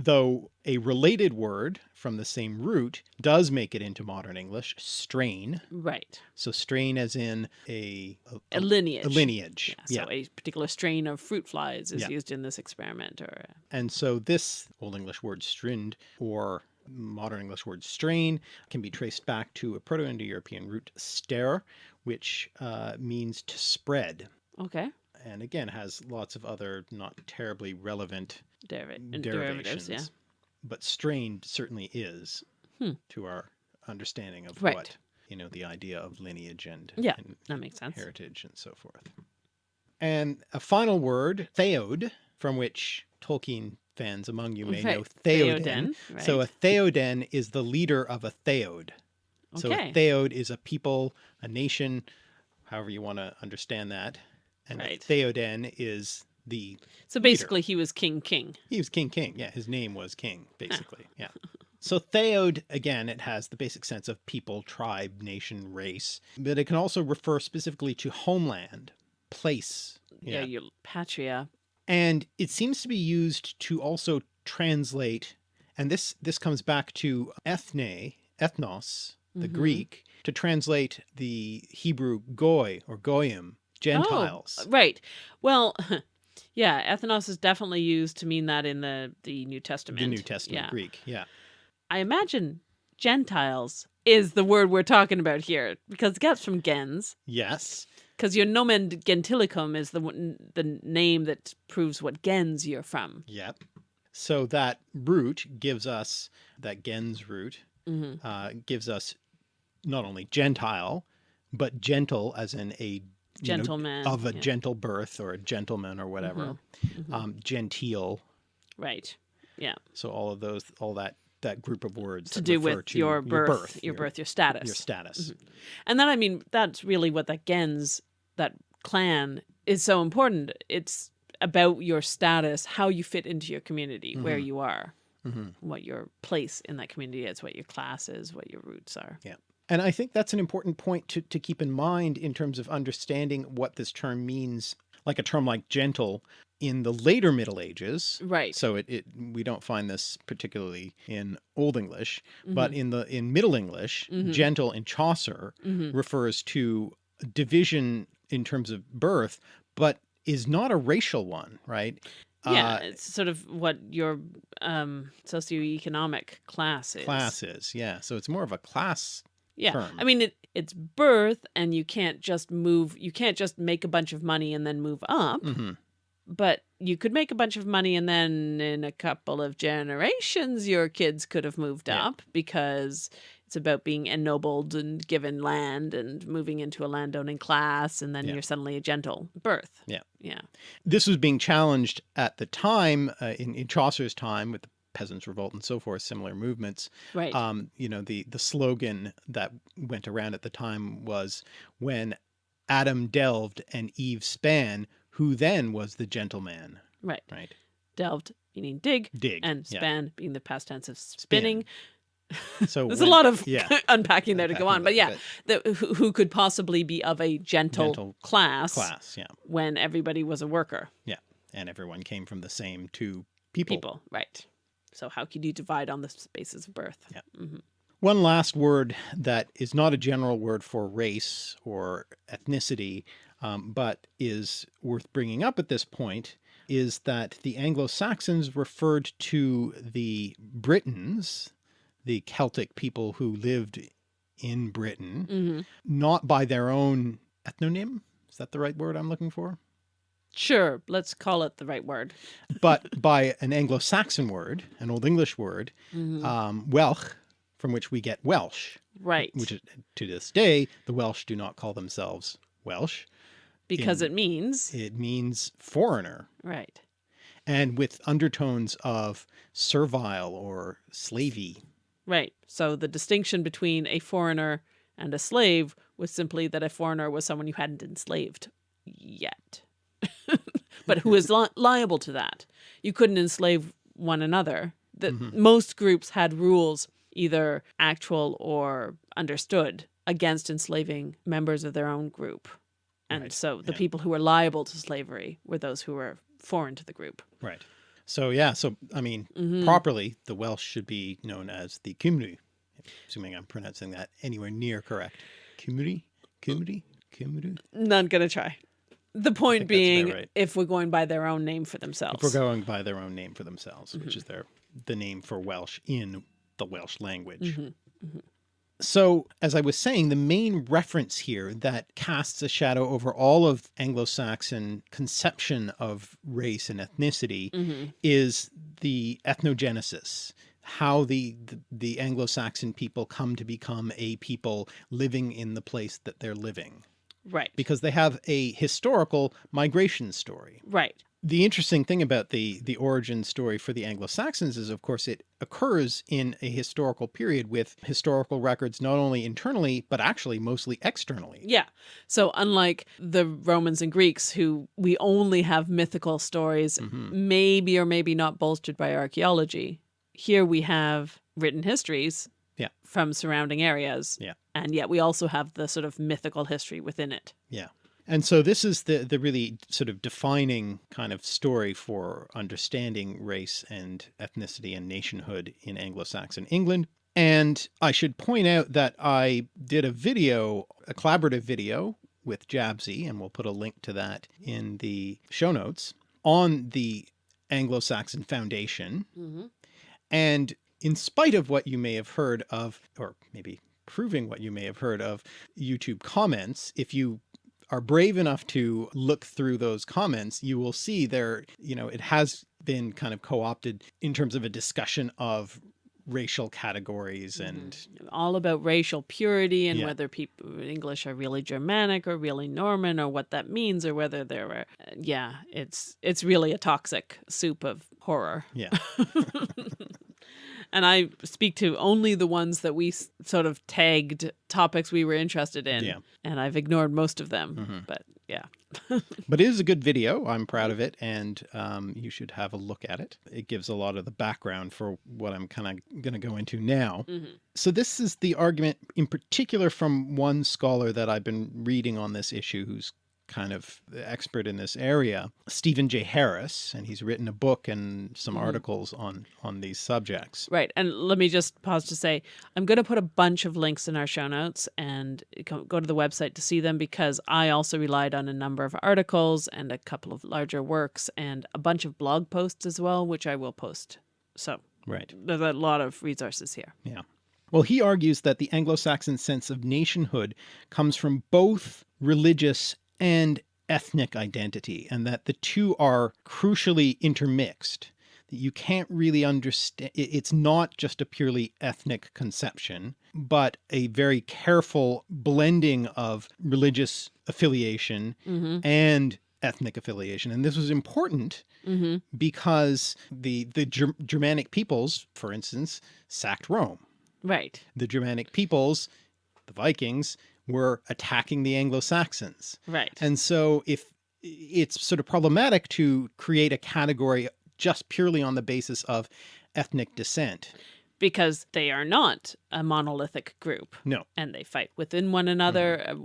Though a related word from the same root does make it into modern English, strain. right. So strain as in a a, A lineage. a lineage. Yeah, so a particular strain of fruit flies is Yeah. used in this experiment or And so this Old English word strind or modern English word strain can be traced back to a Proto-Indo-European root ster, which uh, means to spread. okay. And again, has lots of other not terribly relevant Deriv and derivatives, yeah. But strained certainly is Hmm. to our understanding of Right. what, you know, the idea of lineage and, Yeah, and That makes sense. heritage and so forth. And a final word, theod, from which Tolkien fans among you may know Right, Theoden. Theoden, So a right. Theoden is the leader of a Theod. So a Theod is a people, a nation, however you want to understand that. And Right. a Theoden is the, So basically he was king king. he was King King. Yeah, his name was King, basically. Yeah. So Theod, again, it has the basic sense of people, tribe, nation, race, but it can also refer specifically to homeland, place. Yeah, your patria. And it seems to be used to also translate, and this, this comes back to ethne, ethnos, the Mhm. Greek, to translate the Hebrew goy or goyim, Gentiles. Oh, right. Well, yeah, ethnos is definitely used to mean that in the the New Testament. the New Testament Yeah. Greek. Yeah. I imagine Gentiles is the word we're talking about here because it gets from gens. Yes. Because your nomen gentilicum is the the name that proves what gens you're from. Yep. So that root gives us, that gens root, hmm uh, gives us not only Gentile, but gentle as in a you know, Gentleman. of a yeah. gentle birth or a gentleman or whatever. Mhm. Um, genteel. Right. Yeah. So all of those, all that, that group of words To do with to your birth, your, your, birth, your status. your status. And then, I mean, that's really what that gens, that clan is so important. It's about your status, how you fit into your community, where Mhm. you are, Mhm. what your place in that community is, what your class is, what your roots are. And I think that's an important point to, to keep in mind in terms of understanding what this term means, like a term like gentle in the later Middle Ages. Right. So it, it we don't find this particularly in Old English, but Mm-hmm. in the in Middle English, Mhm. gentle in Chaucer hmm refers to division in terms of birth, but is not a racial one, right? yeah, Uh, it's sort of what your um, socioeconomic class is. classes, yeah. So it's more of a class. Yeah. term. I mean, it, it's birth, and you can't just move, you can't just make a bunch of money and then move up. Mhm. but you could make a bunch of money and then in a couple of generations your kids could have moved Yeah. up because it's about being ennobled and given land and moving into a landowning class and then Yeah. you're suddenly a gentle birth Yeah. yeah This was being challenged at the time, uh, in, in Chaucer's time with the Peasants' Revolt and so forth, similar movements. right um, you know, the, the slogan that went around at the time was when Adam delved and Eve span, who then was the gentleman, right right? delved meaning dig Dig. and yeah. span being the past tense of spinning So There's when- a lot of yeah, unpacking there to go on, but yeah, the, who, who could possibly be of a gentle, Gentle class, class, yeah, when everybody was a worker yeah, and everyone came from the same two people. people, right? So how can you divide on the basis of birth? Yeah. hmm One last word that is not a general word for race or ethnicity, um, but is worth bringing up at this point is that the Anglo-Saxons referred to the Britons, the Celtic people who lived in Britain, hmm not by their own ethnonym. Is that the right word I'm looking for? Sure, let's call it the right word. But by an Anglo-Saxon word, an Old English word, Mhm. um, Welsh, from which we get Welsh, right, which is, to this day, the Welsh do not call themselves Welsh. because in- it means It means foreigner right. and with undertones of servile or slavey. Right. So the distinction between a foreigner and a slave was simply that a foreigner was someone you hadn't enslaved yet, but who is li liable to that. You couldn't enslave one another. That Mhm. most groups had rules, either actual or understood, against enslaving members of their own group. And Right, so the yeah. people who were liable to slavery were those who were foreign to the group. Right. So yeah, so I mean, Mhm. properly, the Welsh should be known as the Cymru, assuming I'm pronouncing that anywhere near correct. Cymru? Cymru? Cymru? Not gonna try. The point think that's about being, right. if we're going by their own name for themselves. If we're going by their own name for themselves, Mm-hmm. which is their the name for Welsh in the Welsh language. Mhm. So, as I was saying, the main reference here that casts a shadow over all of Anglo-Saxon conception of race and ethnicity Mhm. is the ethnogenesis, how the, the, the Anglo-Saxon people come to become a people living in the place that they're living, Right. because they have a historical migration story. Right. The interesting thing about the, the origin story for the Anglo-Saxons is, of course, it occurs in a historical period with historical records, not only internally, but actually mostly externally. Yeah. So unlike the Romans and Greeks, who we only have mythical stories, Mhm. maybe or maybe not bolstered by archaeology, here we have written histories Yeah. from surrounding areas. Yeah. And yet we also have the sort of mythical history within it. Yeah. And so this is the, the really sort of defining kind of story for understanding race and ethnicity and nationhood in Anglo-Saxon England. And I should point out that I did a video, a collaborative video with Jabzy, and we'll put a link to that in the show notes, on the Anglo-Saxon Foundation. Mm-hmm. And in spite of what you may have heard of, or maybe proving what you may have heard of YouTube comments, if you are brave enough to look through those comments, you will see there, you know, it has been kind of co-opted in terms of a discussion of racial categories mm-hmm. and all about racial purity and Yeah. whether people English are really Germanic or really Norman or what that means or whether there are yeah it's it's really a toxic soup of horror. Yeah, and I speak to only the ones that we sort of tagged topics we were interested in Yeah. and I've ignored most of them Mhm. but yeah but it is a good video. I'm proud of it. And um, you should have a look at it. It gives a lot of the background for what I'm kind of going to go into now. Mhm. So this is the argument in particular from one scholar that I've been reading on this issue who's kind of expert in this area, Stephen J. Harris, and he's written a book and some Mhm. articles on on these subjects. Right. And let me just pause to say, I'm going to put a bunch of links in our show notes and go go to the website to see them because I also relied on a number of articles and a couple of larger works and a bunch of blog posts as well, which I will post. So Right. there's a lot of resources here. Yeah. Well, he argues that the Anglo-Saxon sense of nationhood comes from both religious and ethnic identity, and that the two are crucially intermixed. That you can't really understand, it's not just a purely ethnic conception, but a very careful blending of religious affiliation Mm-hmm. and ethnic affiliation. And this was important Mm-hmm. because the, the Ger- Germanic peoples, for instance, sacked Rome Right. the Germanic peoples, the Vikings, were attacking the Anglo-Saxons. Right. And so if it's sort of problematic to create a category just purely on the basis of ethnic descent. because they are not a monolithic group. No. And they fight within one another. Uh,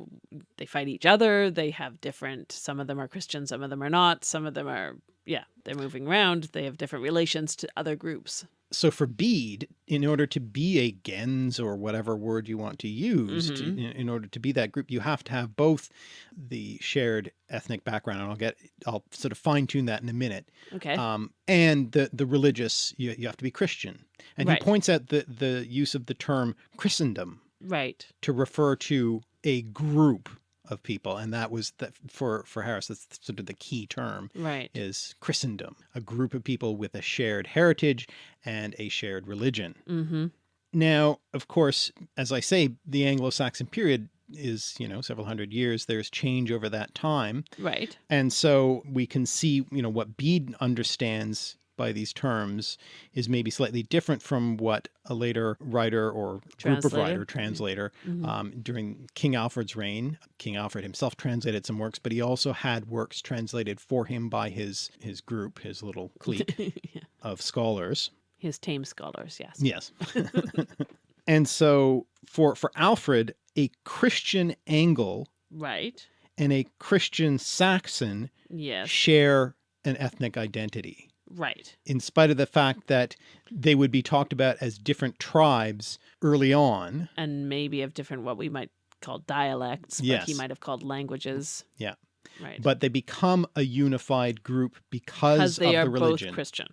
They fight each other. They have different, some of them are Christian, some of them are not. Some of them are, yeah, they're moving around. They have different relations to other groups. So for Bede, in order to be a gens or whatever word you want to use to, Mhm. in, in order to be that group, you have to have both the shared ethnic background. And I'll get, I'll sort of fine tune that in a minute. Okay. Um, and the, the religious, you, you have to be Christian. And Right. he points out the, the use of the term Christendom right. to refer to a group of people. And that was that for, for Harris, that's sort of the key term Right. is Christendom, a group of people with a shared heritage and a shared religion. Mm-hmm. Now, of course, as I say, the Anglo-Saxon period is, you know, several hundred years. There's change over that time. Right. And so we can see, you know, what Bede understands by these terms is maybe slightly different from what a later writer or group of writer, translator, Mhm. um, during King Alfred's reign. King Alfred himself translated some works, but he also had works translated for him by his, his group, his little clique yeah. of scholars. His tame scholars, yes. Yes. and so for, for Alfred, a Christian Angle Right. and a Christian Saxon Yes. share an ethnic identity. Right. in spite of the fact that they would be talked about as different tribes early on. And maybe of different, what we might call dialects, but he might have called languages. Yeah. Right. But they become a unified group because because they of are the both religion. Christian.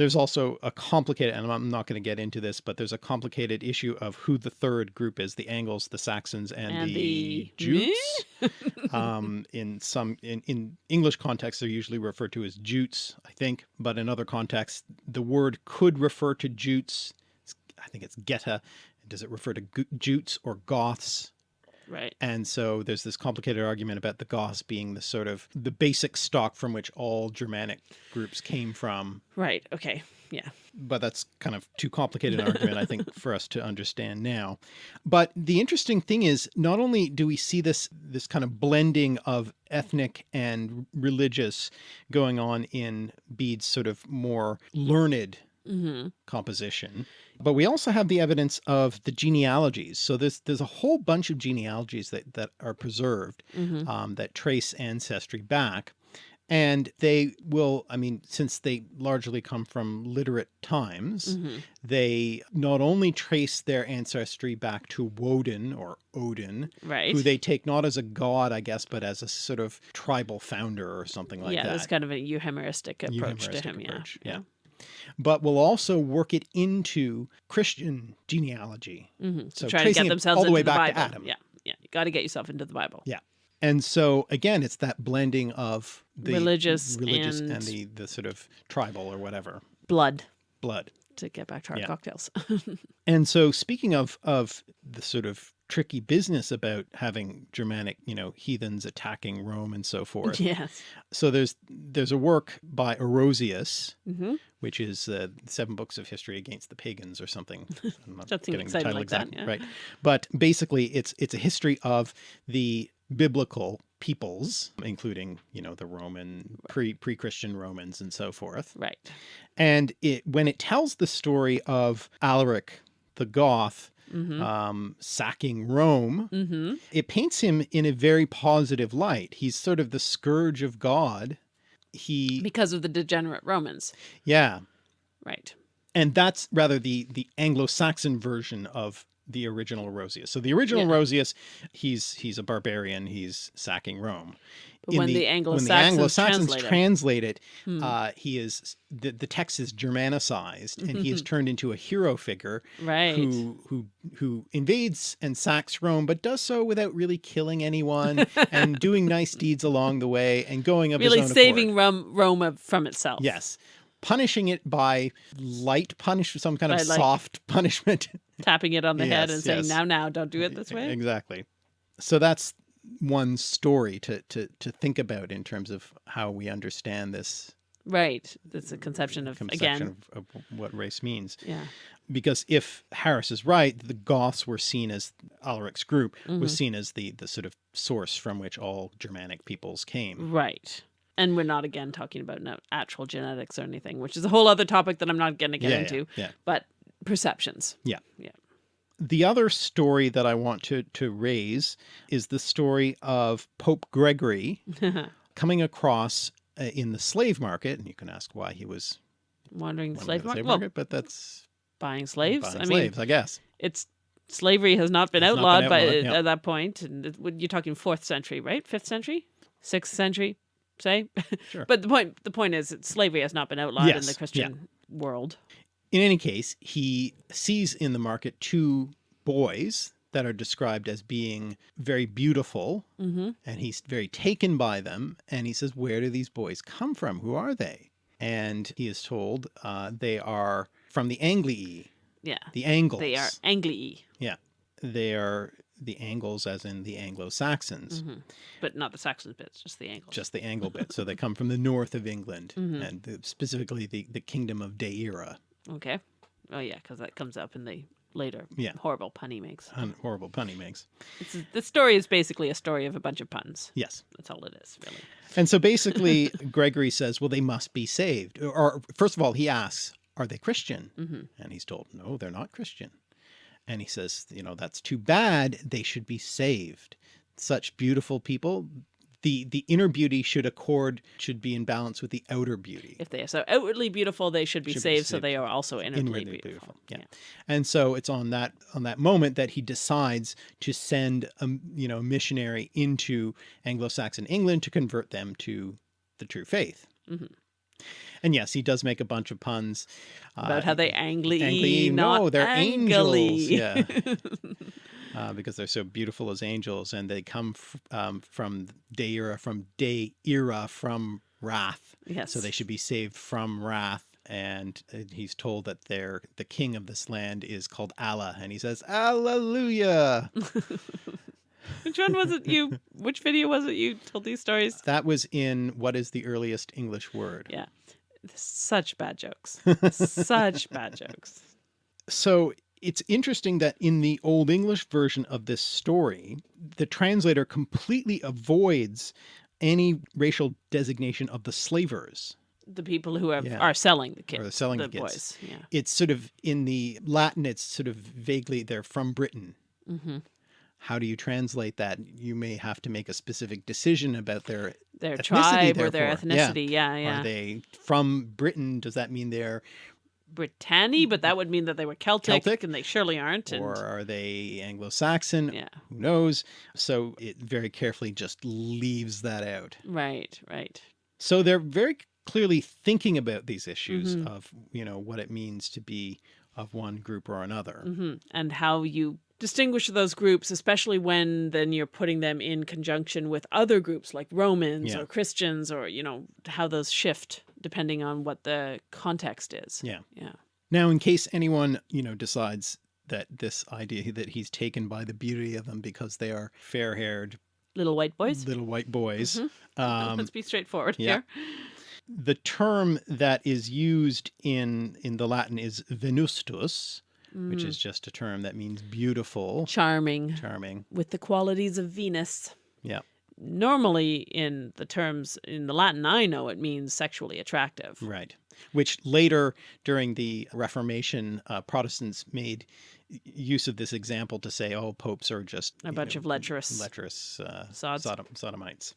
There's also a complicated, and I'm not going to get into this, but there's a complicated issue of who the third group is: the Angles, the Saxons, and, And the, the- Jutes. um, in some in, in English context, they're usually referred to as Jutes, I think, but in other contexts, the word could refer to Jutes. I think it's Geta. Does it refer to Jutes or Goths? Right. And so there's this complicated argument about the Goths being the sort of the basic stock from which all Germanic groups came from. Right. Okay. Yeah. But that's kind of too complicated an argument, I think, for us to understand now. But the interesting thing is, not only do we see this this kind of blending of ethnic and religious going on in Bede's sort of more learned Mm-hmm. composition. But we also have the evidence of the genealogies. So there's there's a whole bunch of genealogies that, that are preserved Mm-hmm. um, that trace ancestry back. And they will, I mean, since they largely come from literate times, Mm-hmm. they not only trace their ancestry back to Woden or Odin, Right. who they take not as a god, I guess, but as a sort of tribal founder or something like yeah, that. Yeah, that's kind of a euhemeristic approach to him. approach, Yeah. yeah. But will also work it into Christian genealogy. Mm-hmm. So try to get themselves all the into way the back to Bible. Adam. Yeah. Yeah. You got to get yourself into the Bible. Yeah. And so again, it's that blending of the Religious religious and- and, the, the sort of tribal or whatever Blood. blood. To get back to our Yeah. cocktails. And so speaking of, of the sort of tricky business about having Germanic, you know, heathens attacking Rome and so forth. yes. So there's, there's a work by Orosius, Mm-hmm. which is uh, seven books of history against the pagans or something. I'm not getting the title like that, exactly yeah. right. But basically it's, it's a history of the biblical peoples, including, you know, the Roman pre pre-Christian Romans and so forth. Right. And it, when it tells the story of Alaric the Goth, Mm-hmm. um, sacking Rome, mm-hmm. it paints him in a very positive light. He's sort of the scourge of God. He, Because of the degenerate Romans. yeah, Right. and that's rather the the Anglo-Saxon version of the original Orosius. So the original Yeah. Orosius, he's he's a barbarian. He's sacking Rome. But when the, the Anglo-Saxons, Anglo-Saxons translate it- translate it, Hmm. uh, he is the the text is Germanicized, and he Mm-hmm. is turned into a hero figure right. who who who invades and sacks Rome, but does so without really killing anyone and doing nice deeds along the way and going of really his own saving. Rome, Rome from itself. Yes, punishing it by light punish, some kind of like- soft punishment. Tapping it on the head Yes, and saying, yes. now, now, don't do it this way. Exactly. So that's one story to to to think about in terms of how we understand this Right. That's a conception of, conception again, of, of what race means. yeah. because if Harris is right, the Goths were seen as Alaric's group Mm-hmm. was seen as the the sort of source from which all Germanic peoples came. Right. And we're not, again, talking about no actual genetics or anything, which is a whole other topic that I'm not going to get yeah, into. yeah, yeah. But perceptions. Yeah. Yeah. The other story that I want to, to raise is the story of Pope Gregory coming across uh, in the slave market. And you can ask why he was Wandering the slave the market. Well, but that's buying slaves. buying I slaves, mean, I guess. it's slavery has not been Has not been outlawed by yeah. at that point. And you're talking fourth century, right? Fifth century, sixth century, say. Sure. but the point the point is that slavery has not been outlawed in Yes, the yeah. Christian world. In any case, he sees in the market two boys that are described as being very beautiful hmm and he's very taken by them. And he says, where do these boys come from? Who are they? And he is told uh, they are from the Anglii, Yeah. the Angles. They are Angli, Yeah. They are the Angles as in the Anglo-Saxons, hmm but not the Saxon bits, just the Angles. just the Angle bit. So they come from the north of England Mhm. and the, specifically the, the kingdom of Deira. Okay. Oh yeah, because that comes up in the later Yeah. horrible pun he makes. An horrible pun he makes. It's, the story is basically a story of a bunch of puns. Yes. That's all it is, really. And so basically Gregory says, well, they must be saved. Or, or first of all, he asks, are they Christian? hmm And he's told, no, they're not Christian. And he says, you know, that's too bad. They should be saved. Such beautiful people. The, the inner beauty should accord, should be in balance with the outer beauty. If they are so outwardly beautiful, they should be Should be saved, so they are also inwardly, Inwardly beautiful. beautiful. Yeah. And so it's on that, on that moment that he decides to send a, you know, missionary into Anglo-Saxon England to convert them to the true faith. Mhm. And yes, he does make a bunch of puns. About uh, how they angly, Angli, not no, they're angels. Yeah. uh, because they're so beautiful as angels and they come f um, from Deira, from Deira, from wrath. yes. So they should be saved from wrath. And uh, he's told that they're, the king of this land is called Aelle. And he says, Alleluia. Which one was it you? Which video was it you told these stories? that was in what is the earliest English word. Yeah. Such bad jokes. Such bad jokes. So it's interesting that in the Old English version of this story, the translator completely avoids any racial designation of the slavers. The people who have, Yeah. are selling the kids. Or selling the, the kids. boys. Yeah. It's sort of in the Latin, it's sort of vaguely, they're from Britain. hmm How do you translate that? You may have to make a specific decision about their, Their Ethnicity, tribe or their therefore. Yeah. ethnicity. Yeah, yeah. are they from Britain? Does that mean they're, Britanny, but that would mean that they were Celtic, Celtic? and they surely aren't. And or are they Anglo-Saxon? yeah, Who knows? So it very carefully just leaves that out. right, right. So they're very clearly thinking about these issues Mhm. of, you know, what it means to be of one group or another. hmm And how you distinguish those groups, especially when then you're putting them in conjunction with other groups like Romans Yeah. or Christians, or you know how those shift depending on what the context is. Yeah. Yeah. Now, in case anyone, you know, decides that this idea that he's taken by the beauty of them because they are fair-haired Little white boys. little white boys, Mhm. um, Let's be straightforward yeah. here. the term that is used in in the Latin is venustus, which Mm. is just a term that means beautiful, charming charming. with the qualities of Venus. Yeah. Normally, in the terms in the Latin I know, it means sexually attractive. Right. Which later during the Reformation, uh, Protestants made use of this example to say, oh, popes are just A bunch know, of lecherous lecherous uh. Sodom, sodomites.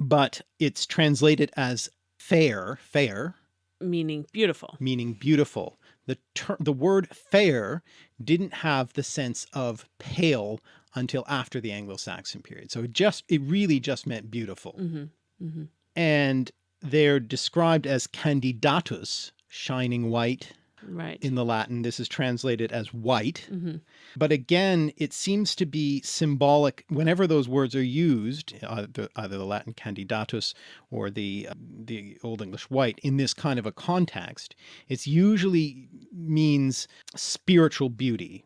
But it's translated as fair, fair, meaning beautiful. meaning beautiful. The the word fair didn't have the sense of pale until after the Anglo-Saxon period. So it just it really just meant beautiful. hmm hmm And they're described as candidatus, shining white Right. in the Latin. This is translated as white. hmm But again, it seems to be symbolic whenever those words are used, either, either the Latin candidatus or the, uh, the Old English white, in this kind of a context, it's usually means spiritual beauty,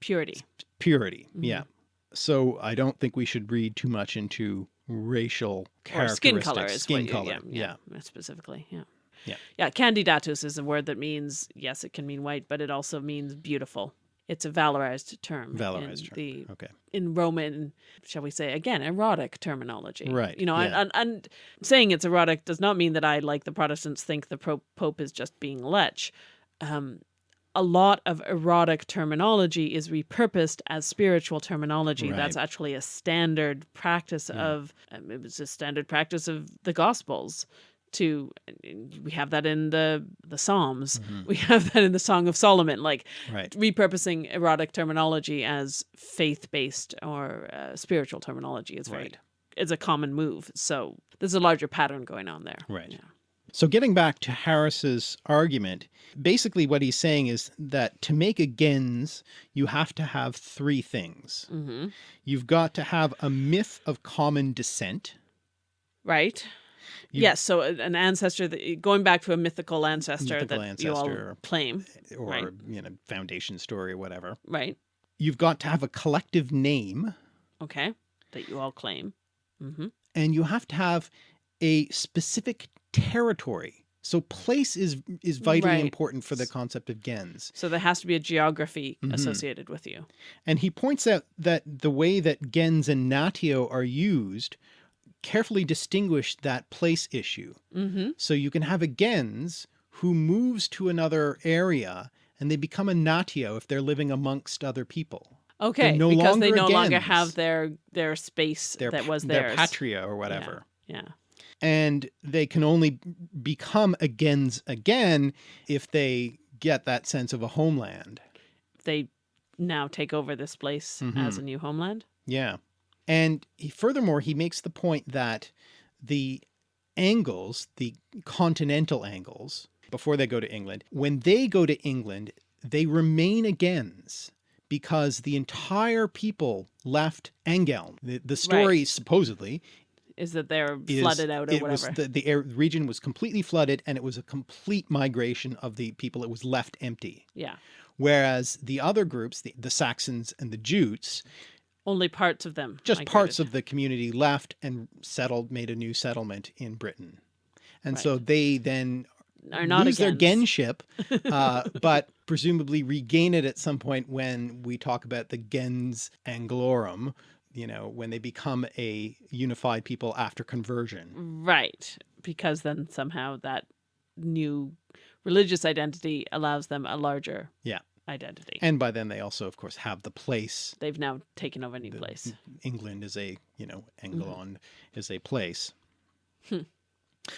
Purity. purity. Mhm. Yeah. So I don't think we should read too much into racial Or skin characteristics. color skin what you, color. yeah, yeah, specifically. Yeah. Yeah. Yeah. Candidatus is a word that means, yes, it can mean white, but it also means beautiful. It's a valorized term. Valorized in term. The, Okay. in Roman, shall we say, again, erotic terminology. Right, You know, and, yeah. and, and saying it's erotic does not mean that I, like the Protestants, think the Pope is just being lech. Um, a lot of erotic terminology is repurposed as spiritual terminology. Right. That's actually a standard practice Yeah. of, um, it was a standard practice of the Gospels. To we have that in the the Psalms, Mhm. we have that in the Song of Solomon, like Right. repurposing erotic terminology as faith based or uh, spiritual terminology is very Right. it's a common move. So there's a larger pattern going on there. Right. Yeah. So getting back to Harris's argument, basically what he's saying is that to make a gens, you have to have three things. hmm You've got to have a myth of common descent. Right. You- yes. So an ancestor that going back to a mythical ancestor Mythical that you all ancestor. claim. or, Right. you know, foundation story or whatever. Right. You've got to have a collective name Okay. That you all claim. hmm and you have to have a specific territory. So place is is vitally Right. important for the concept of gens. So there has to be a geography Mhm. associated with you. And he points out that the way that gens and natio are used carefully distinguish that place issue. hmm So you can have a gens who moves to another area and they become a natio if they're living amongst other people. Okay. no because they longer no longer have their their space Their, that was their patria or whatever. Yeah. And they can only become a gens again if they get that sense of a homeland. They now take over this place Mhm. as a new homeland. Yeah. And he, furthermore, he makes the point that the Angles, the continental Angles, before they go to England, when they go to England, they remain a gens because the entire people left Angeln. The, the story supposedly Is that they're is flooded out or it whatever. was the, the air, region was completely flooded and it was a complete migration of the people. It was left empty. yeah. Whereas the other groups, the, the Saxons and the Jutes, Only parts of them. just parts of the community left and settled, made a new settlement in Britain. And Right. so they then are not lose their against. genship, uh, but presumably regain it at some point when we talk about the gens anglorum, you know, when they become a unified people after conversion. Right. Because then somehow that new religious identity allows them a larger Yeah. Identity. And by then they also, of course, have the place. They've now taken over new the- place. England is a, you know, Anglon is a place. Hmm.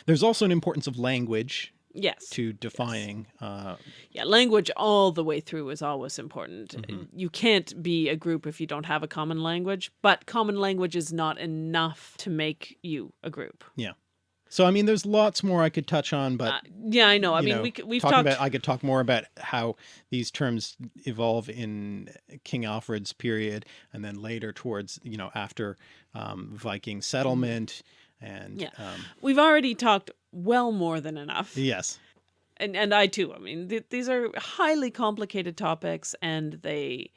There's also an importance of language Yes. to defining uh, Yeah, language all the way through is always important. Mhm. You can't be a group if you don't have a common language, but common language is not enough to make you a group. So I mean, there's lots more I could touch on, but Uh, yeah, I know. I mean, know, we, we've talked about I could talk more about how these terms evolve in King Alfred's period, and then later towards you know after um, Viking settlement, and Yeah. um, we've already talked well more than enough. yes, and and I too. I mean, th- these are highly complicated topics, and they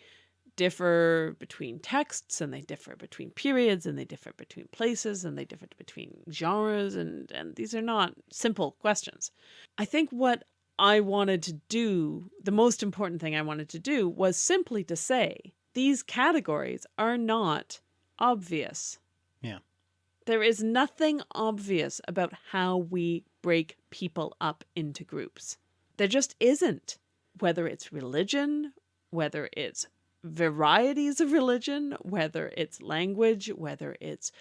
differ between texts, and they differ between periods, and they differ between places, and they differ between genres, and and these are not simple questions. I think what I wanted to do, the most important thing I wanted to do, was simply to say these categories are not obvious. Yeah. There is nothing obvious about how we break people up into groups. There just isn't. Whether it's religion, whether it's varieties of religion, whether it's language, whether it's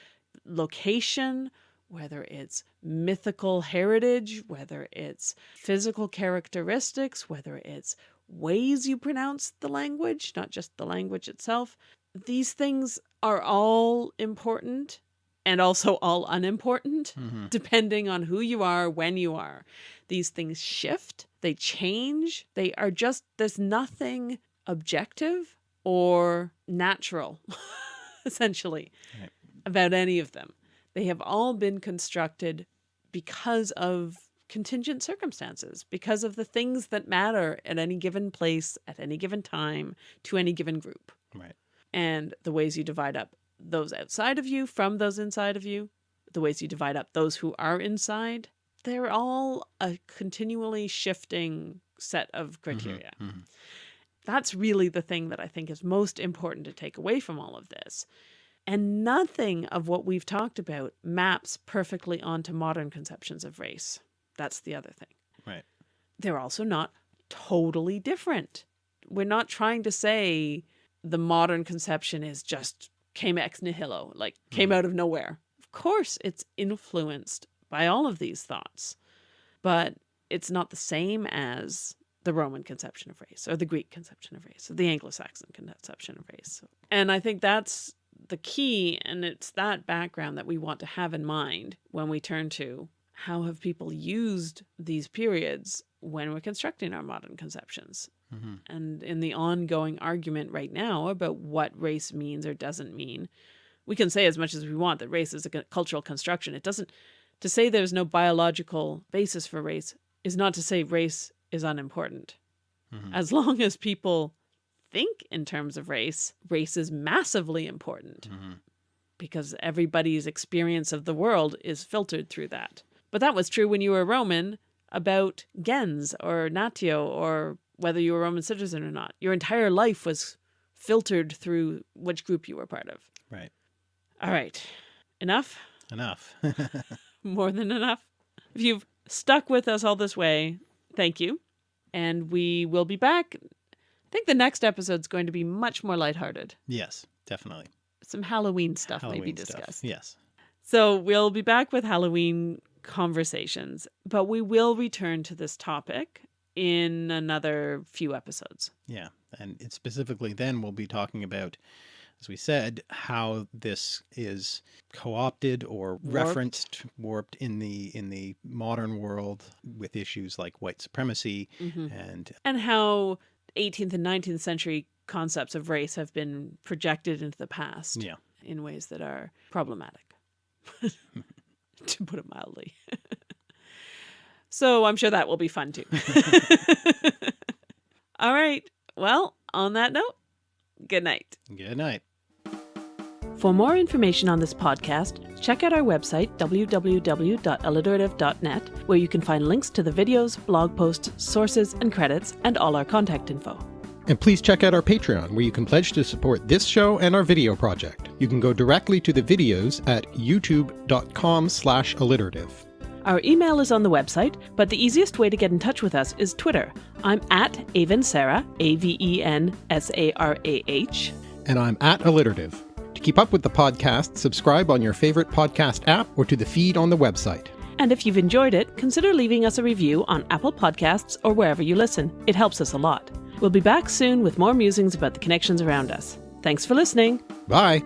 location, whether it's mythical heritage, whether it's physical characteristics, whether it's ways you pronounce the language, not just the language itself. These things are all important and also all unimportant Mhm. depending on who you are, when you are. These things shift, they change, they are just, there's nothing objective or natural, essentially, Right. about any of them. They have all been constructed because of contingent circumstances, because of the things that matter at any given place, at any given time, to any given group right, and the ways you divide up those outside of you from those inside of you, the ways you divide up those who are inside, they're all a continually shifting set of Mhm, criteria. mhm. That's really the thing that I think is most important to take away from all of this. And nothing of what we've talked about maps perfectly onto modern conceptions of race. That's the other thing. Right. They're also not totally different. We're not trying to say the modern conception is just came ex nihilo, like came Mhm. out of nowhere. Of course, it's influenced by all of these thoughts, but it's not the same as the Roman conception of race or the Greek conception of race or the Anglo-Saxon conception of race. And I think that's the key. And it's that background that we want to have in mind when we turn to how have people used these periods when we're constructing our modern conceptions hmm and in the ongoing argument right now about what race means or doesn't mean, we can say as much as we want that race is a cultural construction. It doesn't, to say there's no biological basis for race is not to say race is unimportant. hmm As long as people think in terms of race, race is massively important hmm because everybody's experience of the world is filtered through that. But that was true when you were Roman about gens or natio or whether you were a Roman citizen or not. Your entire life was filtered through which group you were part of. Right. All right. Enough? Enough. More than enough? If you've stuck with us all this way, thank you. And we will be back. I think the next episode's going to be much more lighthearted. yes, definitely. Some Halloween stuff may be Halloween stuff. discussed. Yes. So we'll be back with Halloween conversations, but we will return to this topic in another few episodes. Yeah. And specifically then we'll be talking about, as we said, how this is co-opted or Warped. referenced, warped in the in the modern world with issues like white supremacy mm-hmm. and And how 18th and 19th century concepts of race have been projected into the past yeah. in ways that are problematic, to put it mildly. so I'm sure that will be fun too. All right. Well, on that note, good night. Good night. For more information on this podcast, check out our website, www.alliterative.net, where you can find links to the videos, blog posts, sources, and credits, and all our contact info. And please check out our Patreon, where you can pledge to support this show and our video project. You can go directly to the videos at youtube.com slash alliterative. Our email is on the website, but the easiest way to get in touch with us is Twitter. I'm at Avensarah, A V E N S A R A H. And I'm at alliterative. To keep up with the podcast, subscribe on your favorite podcast app or to the feed on the website. And if you've enjoyed it, consider leaving us a review on Apple Podcasts or wherever you listen. It helps us a lot. We'll be back soon with more musings about the connections around us. Thanks for listening. Bye!